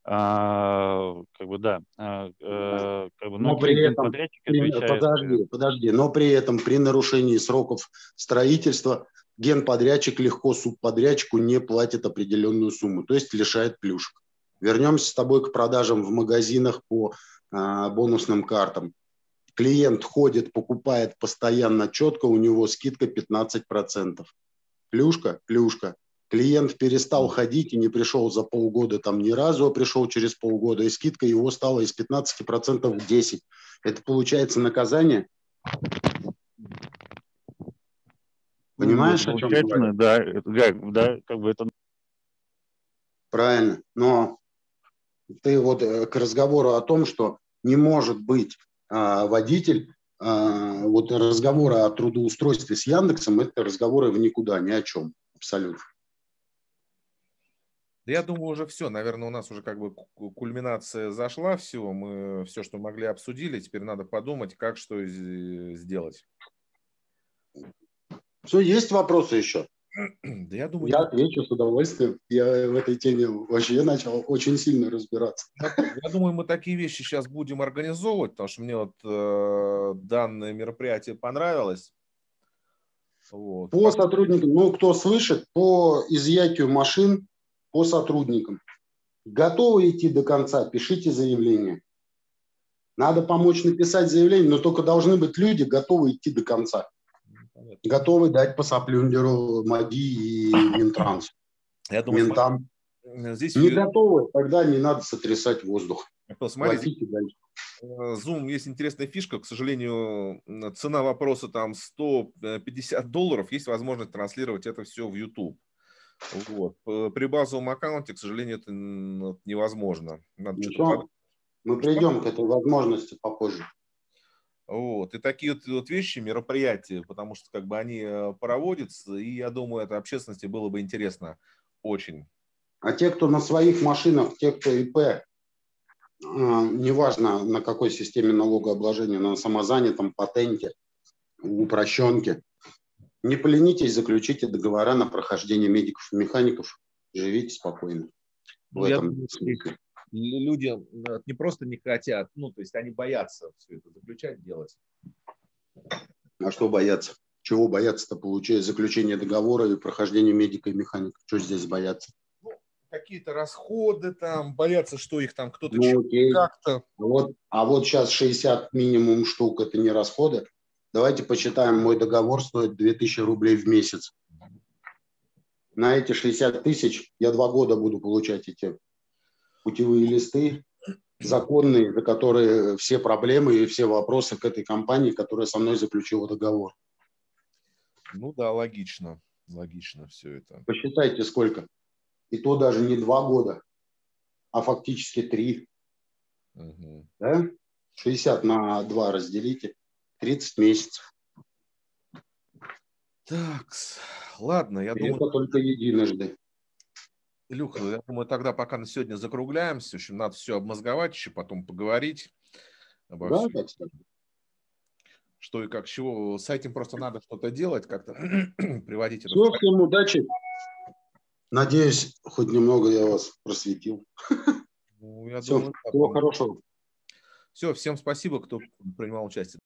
А, как бы да. А, а, как бы, но при этом, при, подожди, подожди, но при этом при нарушении сроков строительства генподрядчик легко субподрядчику не платит определенную сумму, то есть лишает плюшек. Вернемся с тобой к продажам в магазинах по а, бонусным картам. Клиент ходит, покупает постоянно четко, у него скидка 15%. Плюшка, плюшка. Клиент перестал ходить и не пришел за полгода там ни разу, а пришел через полгода, и скидка его стала из 15% в 10%. Это получается наказание? Понимаешь, ну, о чем говорю? Да, да, да, как бы это... Правильно, но ты вот э, к разговору о том, что не может быть а, водитель, а, вот разговоры о трудоустройстве с Яндексом, это разговоры в никуда, ни о чем абсолютно. Да я думаю, уже все. Наверное, у нас уже как бы кульминация зашла, все. Мы все, что могли, обсудили. Теперь надо подумать, как что сделать. Все, есть вопросы еще? [clears throat] Да я думаю... Я отвечу с удовольствием. Я в этой теме вообще начал очень сильно разбираться. Я думаю, мы такие вещи сейчас будем организовывать, потому что мне вот э, данное мероприятие понравилось. Вот. По сотрудникам, ну, кто слышит, по изъятию машин по сотрудникам. Готовы идти до конца, пишите заявление. Надо помочь написать заявление, но только должны быть люди, готовы идти до конца. Понятно. Готовы дать по соплюндеру МАДИ и Минтранс. Я думаю, Ментам. Здесь... Не готовы, тогда не надо сотрясать воздух. Смотрите, э, Zoom есть интересная фишка. К сожалению, цена вопроса там 150 долларов. Есть возможность транслировать это все в YouTube. Вот. При базовом аккаунте, к сожалению, это невозможно. Надо Ничего. Мы придем к этой возможности попозже. Вот. И такие вот, вот вещи, мероприятия, потому что как бы они э, проводятся, и я думаю, это общественности было бы интересно очень. А те, кто на своих машинах, те, кто ИП, э, неважно на какой системе налогообложения, на самозанятом, патенте, упрощенке, не поленитесь, заключите договора на прохождение медиков и механиков, живите спокойно. Ну, в этом думаю, смысле. Люди э, не просто не хотят, ну, то есть они боятся все это заключать, делать. А что бояться? Чего бояться-то, получая заключение договора и прохождение медика и механика? Что здесь бояться? Ну, какие-то расходы там, боятся, что их там кто-то ну, как-то. Вот, а вот сейчас 60 минимум штук, это не расходы? Давайте посчитаем, мой договор стоит 2000 рублей в месяц. На эти 60 тысяч я два года буду получать эти путевые листы, законные, за которые все проблемы и все вопросы к этой компании, которая со мной заключила договор. Ну да, логично. Логично все это. Посчитайте, сколько. И то даже не два года, а фактически три. Угу. Да? 60 на 2 разделите. 30 месяцев. Так, ладно, я И думаю... Это только единожды. Илюха, я думаю, тогда пока на сегодня закругляемся. В общем, надо все обмозговать, еще потом поговорить обо Да, всем. так. Что и как, чего. С этим просто надо что-то делать, как-то [clears throat] приводить это Все, порядок. всем удачи. Надеюсь, хоть немного я вас просветил. Ну, я Всё, думаю, всего хорошего. Все, всем спасибо, кто принимал участие.